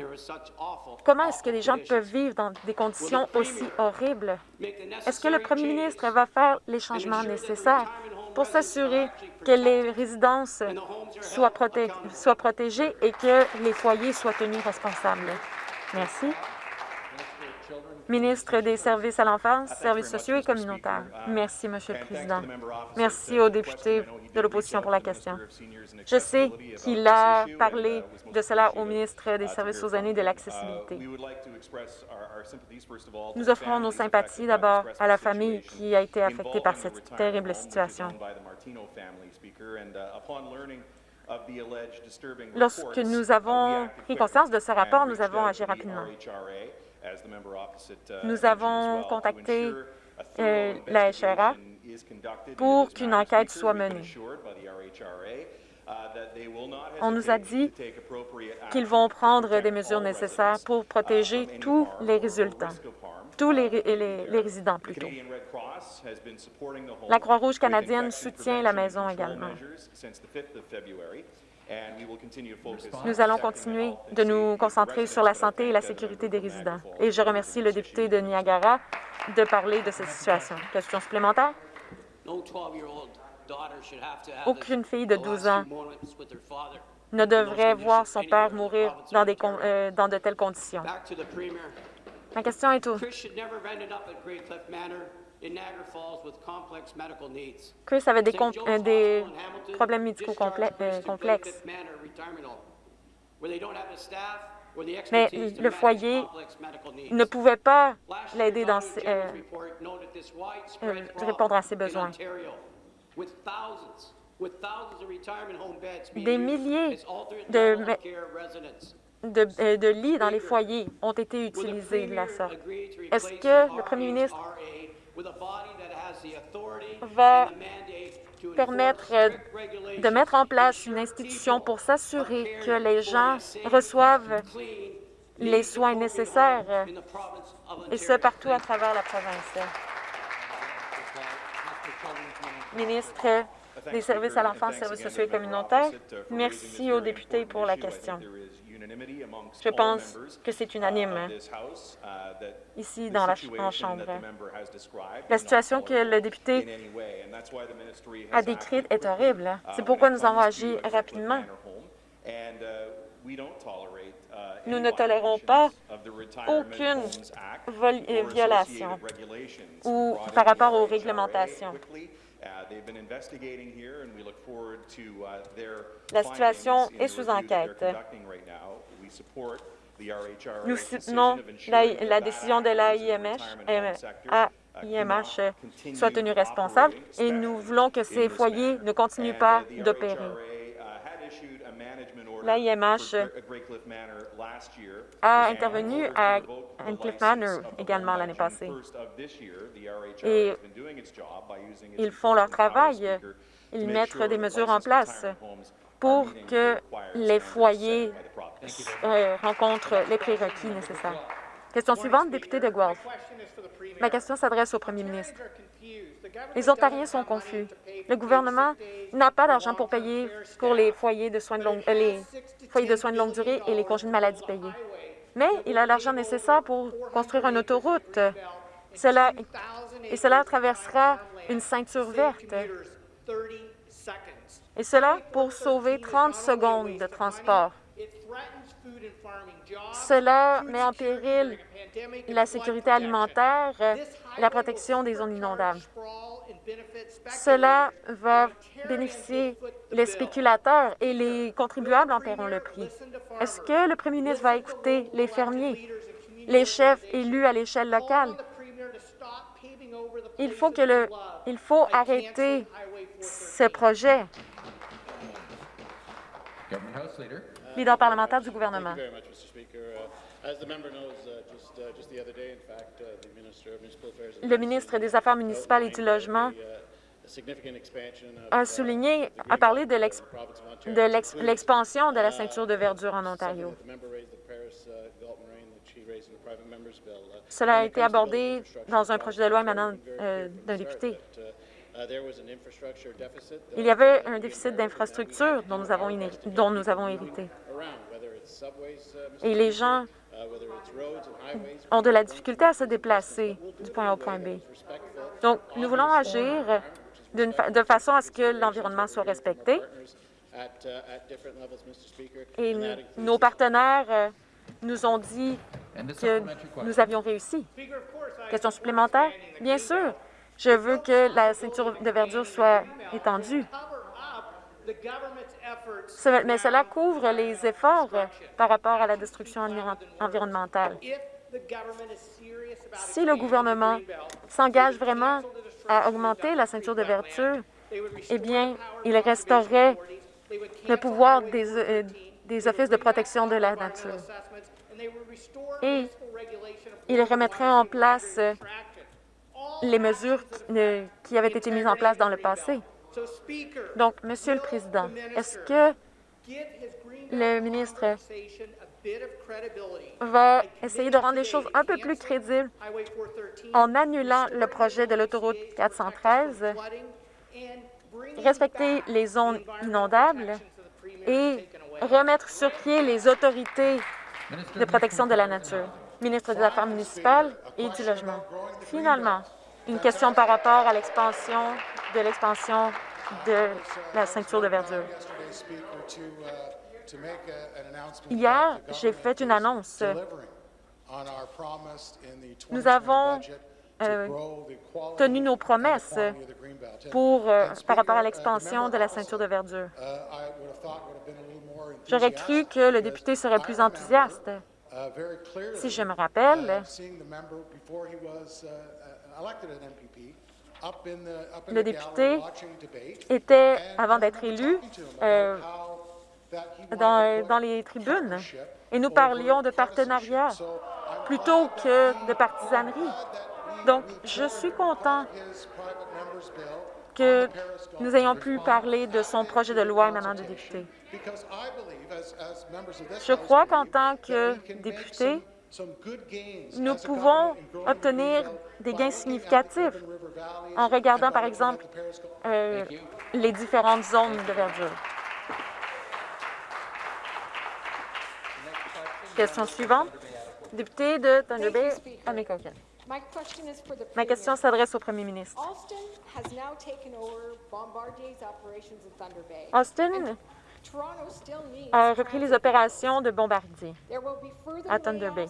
Comment est-ce que les gens peuvent vivre dans des conditions aussi horribles? Est-ce que le premier ministre va faire les changements nécessaires pour s'assurer que les résidences soient protégées et que les foyers soient tenus responsables? Merci ministre des Services à l'enfance, services sociaux et communautaires. Merci, Monsieur le Président. Merci aux députés de l'opposition pour la question. Je sais qu'il a parlé de cela au ministre des Services aux aînés de l'accessibilité. Nous offrons nos sympathies d'abord à la famille qui a été affectée par cette terrible situation. Lorsque nous avons pris conscience de ce rapport, nous avons agi rapidement. Uh, Nous avons contacté euh, la HRA pour qu'une enquête soit menée. Uh, On nous a dit qu'ils vont prendre des mesures nécessaires pour uh, protéger tous les résultats, tous les, les résidents plutôt. La Croix-Rouge canadienne soutient la maison également. Nous allons continuer de nous concentrer sur la santé et la sécurité des résidents. Et je remercie le député de Niagara de parler de cette situation. Question supplémentaire? Aucune fille de 12 ans ne devrait voir son père mourir dans, des, euh, dans de telles conditions. Ma question est où? Chris avait des, euh, des problèmes médicaux euh, complexes. Mais le foyer ne pouvait pas l'aider dans euh, répondre à ses besoins. Des milliers de, de, de lits dans les foyers ont été utilisés de la sorte. Est-ce que le premier ministre va permettre de mettre en place une institution pour s'assurer que les gens reçoivent les soins nécessaires, et ce, partout à travers la province. Ministre des Services à l'enfance, services sociaux et communautaires, merci aux députés pour la question. Je pense que c'est unanime ici dans la Chambre. La situation que le député a décrite est horrible. C'est pourquoi nous avons agi rapidement. Nous ne tolérons pas aucune violation ou par rapport aux réglementations. La situation est sous enquête. Nous soutenons la, décision de l'AIMH euh, soit tenue responsable et nous voulons que ces foyers ne continuent pas d'opérer. L'AIMH a intervenu à Cliff Manor également l'année passée. Et ils font leur travail. Ils mettent des mesures en place pour que les foyers euh, rencontrent les prérequis nécessaires. Question suivante, député de Guelph. Ma question s'adresse au premier ministre. Les Ontariens sont confus. Le gouvernement n'a pas d'argent pour payer pour les foyers de soins de longue, euh, foyers de soins de longue durée et les congés de maladie payés. Mais il a l'argent nécessaire pour construire une autoroute. Cela, et cela traversera une ceinture verte Et cela pour sauver 30 secondes de transport. Cela met en péril la sécurité alimentaire la protection des zones inondables. Cela va bénéficier les spéculateurs et les contribuables en paieront le prix. Est-ce que le premier ministre va écouter les fermiers, les chefs élus à l'échelle locale? Il faut, que le, il faut arrêter ce projet. Leader parlementaire du gouvernement. Le ministre des Affaires municipales et du Logement a souligné, a parlé de l'expansion de la ceinture de verdure en Ontario. Cela a été abordé dans un projet de loi émanant euh, d'un député. Il y avait un déficit d'infrastructures dont, nous avons dont nous avons hérité. Et les gens ont de la difficulté à se déplacer du point A au point B. Donc, nous voulons agir de façon à ce que l'environnement soit respecté. Et nos partenaires euh, nous ont dit que nous avions réussi. Question supplémentaire? Bien sûr. Je veux que la ceinture de verdure soit étendue. Mais cela couvre les efforts par rapport à la destruction environnementale. Si le gouvernement s'engage vraiment à augmenter la ceinture de verdure, eh bien, il restaurerait le pouvoir des, euh, des offices de protection de la nature. Et il remettrait en place les mesures qui avaient été mises en place dans le passé. Donc, Monsieur le Président, est-ce que le ministre va essayer de rendre les choses un peu plus crédibles en annulant le projet de l'autoroute 413, respecter les zones inondables et remettre sur pied les autorités de protection de la nature. Ministre des Affaires municipales et du Logement. Finalement, une question par rapport à l'expansion de l'expansion de la ceinture de verdure. Hier, j'ai fait une annonce. Nous avons euh, tenu nos promesses pour, euh, par rapport à l'expansion de la ceinture de verdure. J'aurais cru que le député serait plus enthousiaste. Si je me rappelle, le député était, avant d'être élu, euh, dans, dans les tribunes, et nous parlions de partenariat plutôt que de partisanerie. Donc, je suis content que nous ayons pu parler de son projet de loi émanant de député. Je crois qu'en tant que député, nous pouvons obtenir des gains significatifs en regardant, par exemple, euh, les différentes zones de verdure. Question suivante. Député de Thunder Bay, Amécoquin. Ma question s'adresse au premier ministre. Austin a repris les opérations de bombardier à Thunder Bay.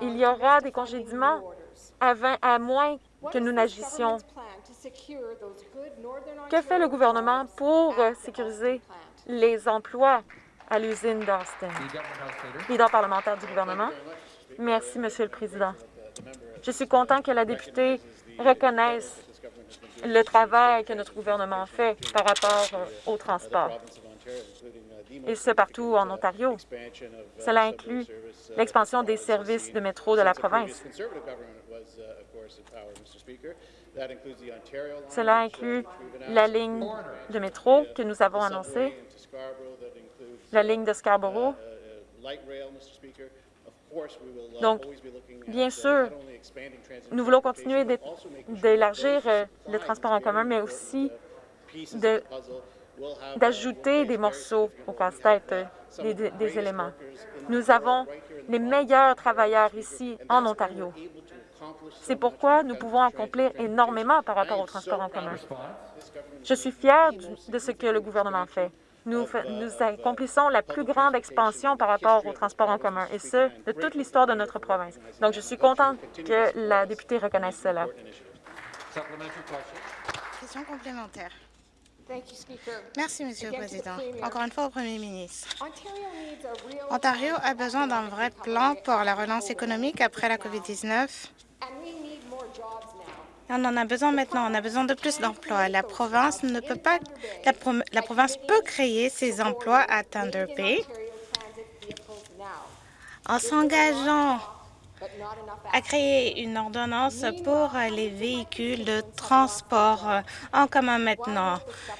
Il y aura des congédiements à, moins que nous n'agissions. Que fait le gouvernement pour sécuriser les emplois à l'usine d'Austin? Leader parlementaire du gouvernement. Merci, Monsieur le Président. Je suis content que la députée reconnaisse le travail que notre gouvernement fait par rapport euh, au transport, et ce partout en Ontario. Cela inclut l'expansion des services de métro de la province. Cela inclut la ligne de métro que nous avons annoncée, la ligne de Scarborough, donc, bien sûr, nous voulons continuer d'élargir euh, le transport en commun, mais aussi d'ajouter des morceaux au casse-tête, euh, des, des éléments. Nous avons les meilleurs travailleurs ici en Ontario C'est pourquoi nous pouvons accomplir énormément par rapport au transport en commun. Je suis fière de ce que le gouvernement fait. Nous, nous, accomplissons la plus grande expansion par rapport au transport en commun, et ce, de toute l'histoire de notre province. Donc, je suis contente que la députée reconnaisse cela. Question complémentaire. Merci, Monsieur le Président. Encore une fois au Premier ministre. Ontario a besoin d'un vrai plan pour la relance économique après la COVID-19. On en a besoin maintenant. On a besoin de plus d'emplois. La province ne peut pas. La, province peut créer ces emplois à Thunder Bay en s'engageant à créer une ordonnance pour les véhicules de transport en commun maintenant.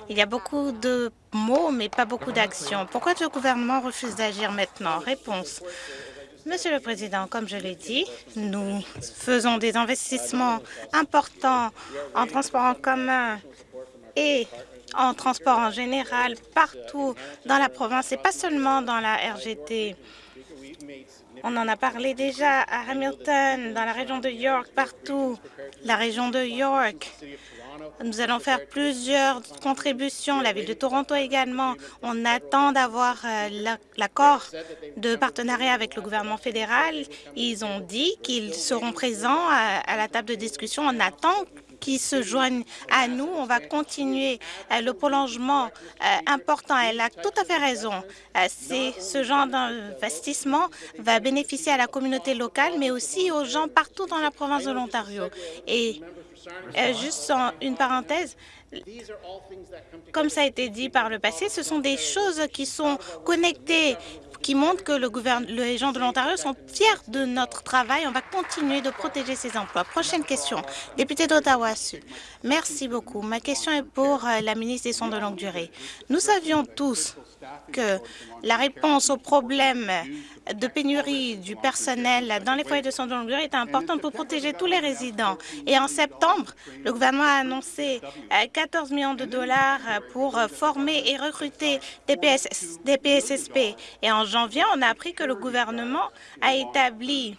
Il y a beaucoup de mots, mais pas beaucoup d'actions. Pourquoi le gouvernement refuse d'agir maintenant? Réponse. Monsieur le Président, comme je l'ai dit, nous faisons des investissements importants en transport en commun et en transport en général partout dans la province et pas seulement dans la RGT. On en a parlé déjà à Hamilton, dans la région de York, partout. La région de York nous allons faire plusieurs contributions, la Ville de Toronto également. On attend d'avoir euh, l'accord de partenariat avec le gouvernement fédéral. Ils ont dit qu'ils seront présents à, la table de discussion. On attend qu'ils se joignent à nous. On va continuer euh, le prolongement euh, important. Elle a tout à fait raison. Ce genre d'investissement va bénéficier à la communauté locale, mais aussi aux gens partout dans la province de l'Ontario. Euh, juste une parenthèse, comme ça a été dit par le passé, ce sont des choses qui sont connectées, qui montrent que le les gens de l'Ontario sont fiers de notre travail. On va continuer de protéger ces emplois. Prochaine question, député d'Ottawa Sud. Merci beaucoup. Ma question est pour euh, la ministre des Soins de longue durée. Nous savions tous que la réponse aux problèmes de pénurie du personnel dans les foyers de soins de longue durée est importante pour protéger tous les résidents. Et en septembre, le gouvernement a annoncé 14 euh, millions de dollars pour former et recruter des, des PSSP. Et en janvier, on a appris que le gouvernement a établi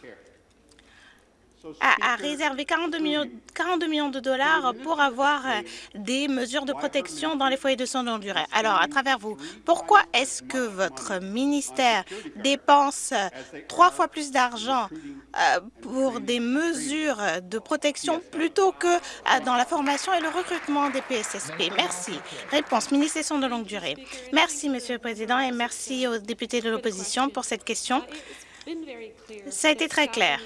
a, réservé 42 millions, 42 millions, de dollars pour avoir euh, des mesures de protection dans les foyers de soins de longue durée. Alors, à travers vous, pourquoi est-ce que votre ministère dépense euh, trois fois plus d'argent euh, pour des mesures de protection plutôt que dans la formation et le recrutement des PSSP? Merci. Réponse, ministre des Soins de longue durée. Merci, Monsieur le Président, et merci aux députés de l'opposition pour cette question. Ça a été très clair.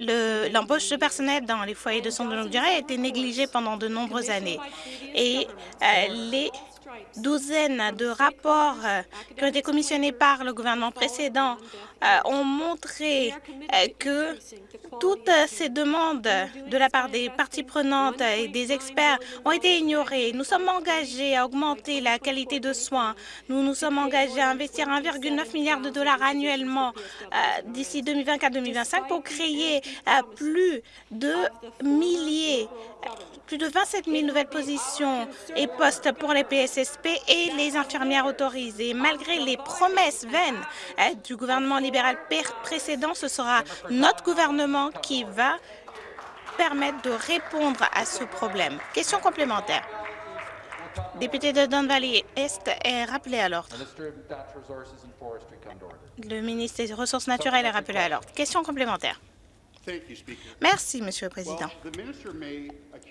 L'embauche de personnel dans les foyers de soins de longue durée a été négligée pendant de nombreuses années. Et euh, les douzaines de rapports euh, qui ont été commissionnés par le gouvernement précédent euh, ont montré que toutes ces demandes de la part des parties prenantes et des experts ont été ignorées. Nous sommes engagés à augmenter la qualité de soins. Nous nous sommes engagés à investir 1,9 milliard de dollars annuellement euh, d'ici 2024-2025 pour créer euh, plus de milliers plus de 27 000 nouvelles positions et postes pour les Et les infirmières autorisées. Malgré les promesses vaines euh, du gouvernement libéral précédent, ce sera notre gouvernement qui va permettre de répondre à ce problème. Question complémentaire. Député de Don Valley Est est rappelé à l'ordre. Le ministre des Ressources naturelles est rappelé à l'ordre. Question complémentaire. Merci, Monsieur le Président.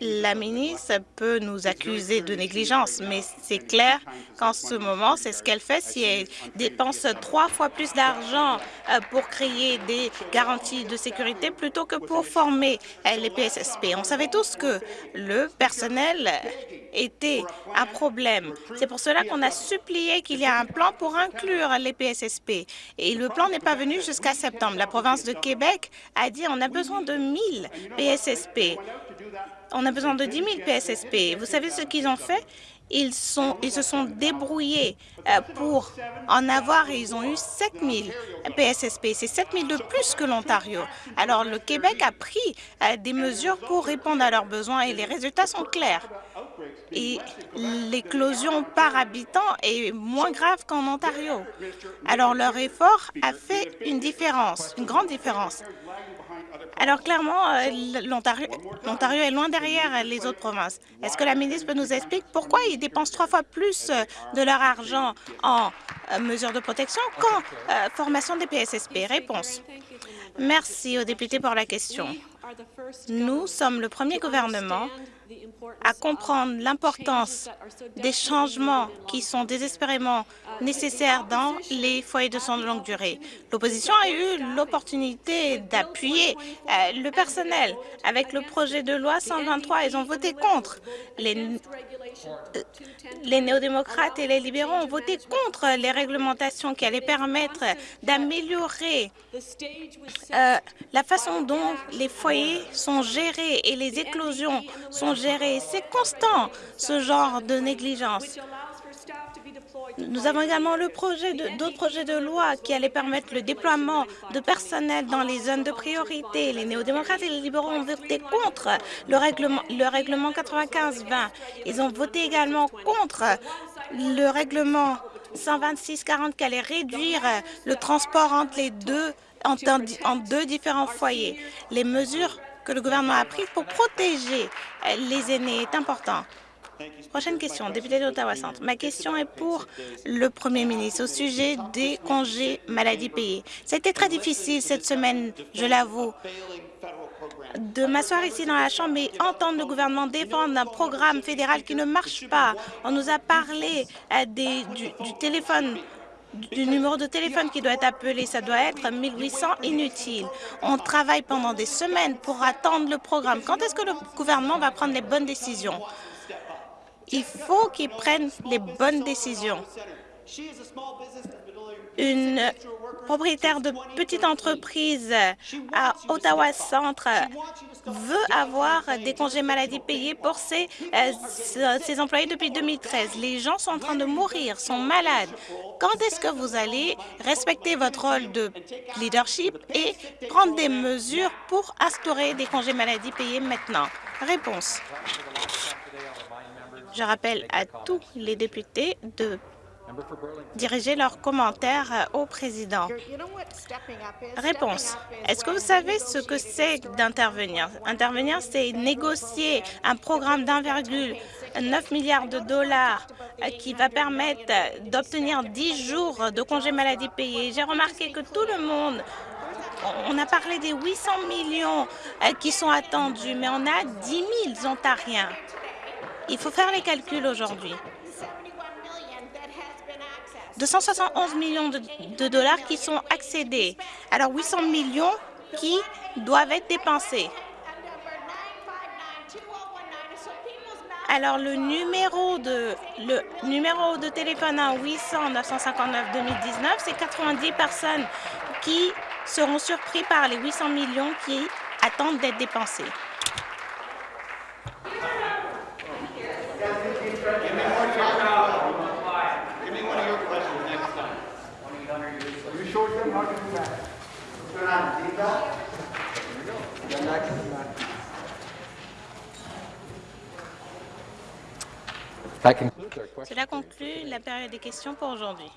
La ministre peut nous accuser de négligence, mais c'est clair qu'en ce moment, c'est ce qu'elle fait si elle dépense trois fois plus d'argent euh, pour créer des garanties de sécurité plutôt que pour former les PSSP. On savait tous que le personnel était un problème. C'est pour cela qu'on a supplié qu'il y ait un plan pour inclure les PSSP. Et le plan n'est pas venu jusqu'à septembre. La province de Québec a dit on a besoin de 1000 PSSP. On a besoin de 10 000 PSSP. Vous savez ce qu'ils ont fait? Ils, se sont débrouillés euh, pour en avoir et ils ont eu 7 000 PSSP. C'est 7 000 de plus que l'Ontario. Alors, le Québec a pris euh, des mesures pour répondre à leurs besoins et les résultats sont clairs. et l'éclosion par habitant est moins grave qu'en Ontario. Alors leur effort a fait une différence, une grande différence. Alors clairement, euh, l'Ontario est loin derrière les autres provinces. Est-ce que la ministre peut nous expliquer pourquoi ils dépensent trois fois plus euh, de leur argent en euh, mesures de protection qu'en formation des PSSP Réponse. Merci aux députés pour la question. Nous sommes le premier gouvernement à comprendre l'importance des changements qui sont désespérément nécessaires dans les foyers de soins de longue durée. L'opposition a eu l'opportunité d'appuyer euh, le personnel. Avec le projet de loi 123, ils ont voté contre. Les, euh, les néo-démocrates et les libéraux ont voté contre les réglementations qui allaient permettre d'améliorer euh, la façon dont les foyers sont gérés et les éclosions sont gérées. C'est constant, ce genre de négligence. Nous avons également d'autres projets de loi qui allaient permettre le déploiement de personnel dans les zones de priorité. Les néo-démocrates et les libéraux ont voté contre le règlement, le règlement 95-20. Ils ont voté également contre le règlement 126-40 qui allait réduire le transport entre les deux en deux différents foyers. Les mesures que le gouvernement a prises pour protéger les aînés est important. Prochaine question, député d'Ottawa Centre. Ma question est pour le premier ministre au sujet des congés maladie payés. Été très difficile cette semaine, je l'avoue, de m'asseoir ici dans la Chambre et entendre le gouvernement défendre un programme fédéral qui ne marche pas. On nous a parlé euh, des, du téléphone du numéro de téléphone qui doit être appelé, ça doit être 1800 inutile. On travaille pendant des semaines pour attendre le programme. Quand est-ce que le gouvernement va prendre les bonnes décisions? Il faut qu'ils prennent les bonnes décisions. Une propriétaire de petite entreprise à Ottawa Centre veut avoir des congés maladie payés pour ses, euh, ses, employés depuis 2013. Les gens sont en train de mourir, sont malades. Quand est-ce que vous allez respecter votre rôle de leadership et prendre des mesures pour instaurer des congés maladie payés maintenant? Réponse. Je rappelle à tous les députés de diriger leurs commentaires au président. Réponse. Est-ce que vous savez ce que c'est d'intervenir? Intervenir, c'est négocier un programme d'1,9 milliard de dollars qui va permettre d'obtenir 10 jours de congés maladie payés. J'ai remarqué que tout le monde on a parlé des 800 millions qui sont attendus, mais on a 10 000 Ontariens il faut faire les calculs aujourd'hui. 271 millions de, dollars qui sont accédés. Alors 800 millions qui doivent être dépensés. Alors le numéro de le numéro de téléphone à 800 959 2019, c'est 90 personnes qui seront surpris par les 800 millions qui attendent d'être dépensés. Cela conclut la période des questions pour aujourd'hui.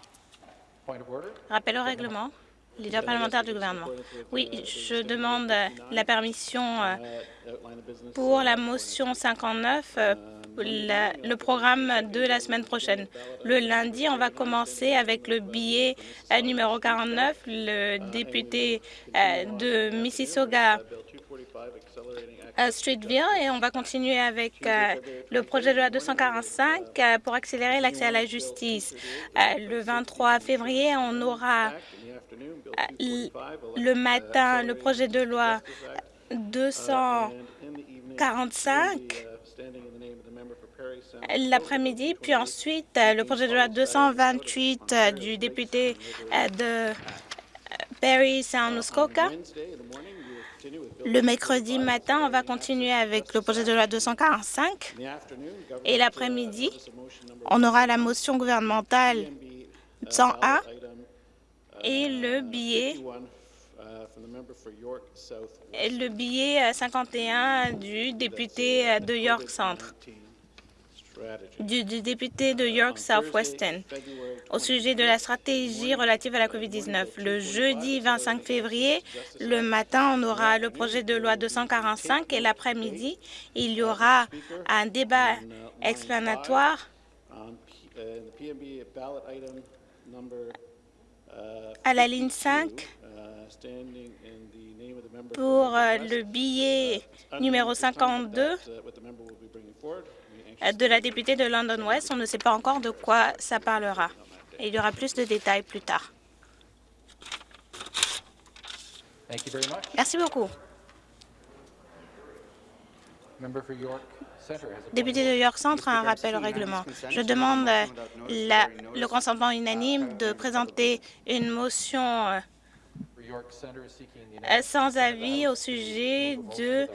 Rappel au règlement. Leader parlementaire du gouvernement. Oui, je demande la permission euh, pour la motion 59 le programme de la semaine prochaine. Le lundi, on va commencer avec le billet euh, numéro 49, le député euh, de Mississauga Streetville et on va continuer avec euh, le projet de loi 245 pour accélérer l'accès à la justice? le 23 février, on aura le matin le projet de loi 245 l'après-midi, puis ensuite euh, le projet de loi 228 euh, du député euh, de Perry Sound Muskoka. Le mercredi matin, on va continuer avec le projet de loi 245 et l'après-midi, on aura la motion gouvernementale 101 et le billet le billet 51 du député de York Centre. Du, député de York Southwestern au sujet de la stratégie relative à la COVID-19. Le jeudi 25 février, le matin, on aura le projet de loi 245 et l'après-midi, il y aura un débat explanatoire à la ligne 5 pour euh, le billet numéro 52 euh, de la députée de London West. On ne sait pas encore de quoi ça parlera. Et il y aura plus de détails plus tard. Merci beaucoup. Député de York Centre a un rappel au règlement. Je demande euh, la- le consentement unanime de présenter une motion euh, euh, sans avis au sujet de,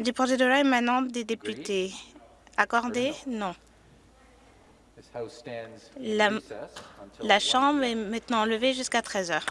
du projet de loi émanant des députés. Accordé? Non. La- La 1 Chambre est maintenant levée jusqu'à 13 heures.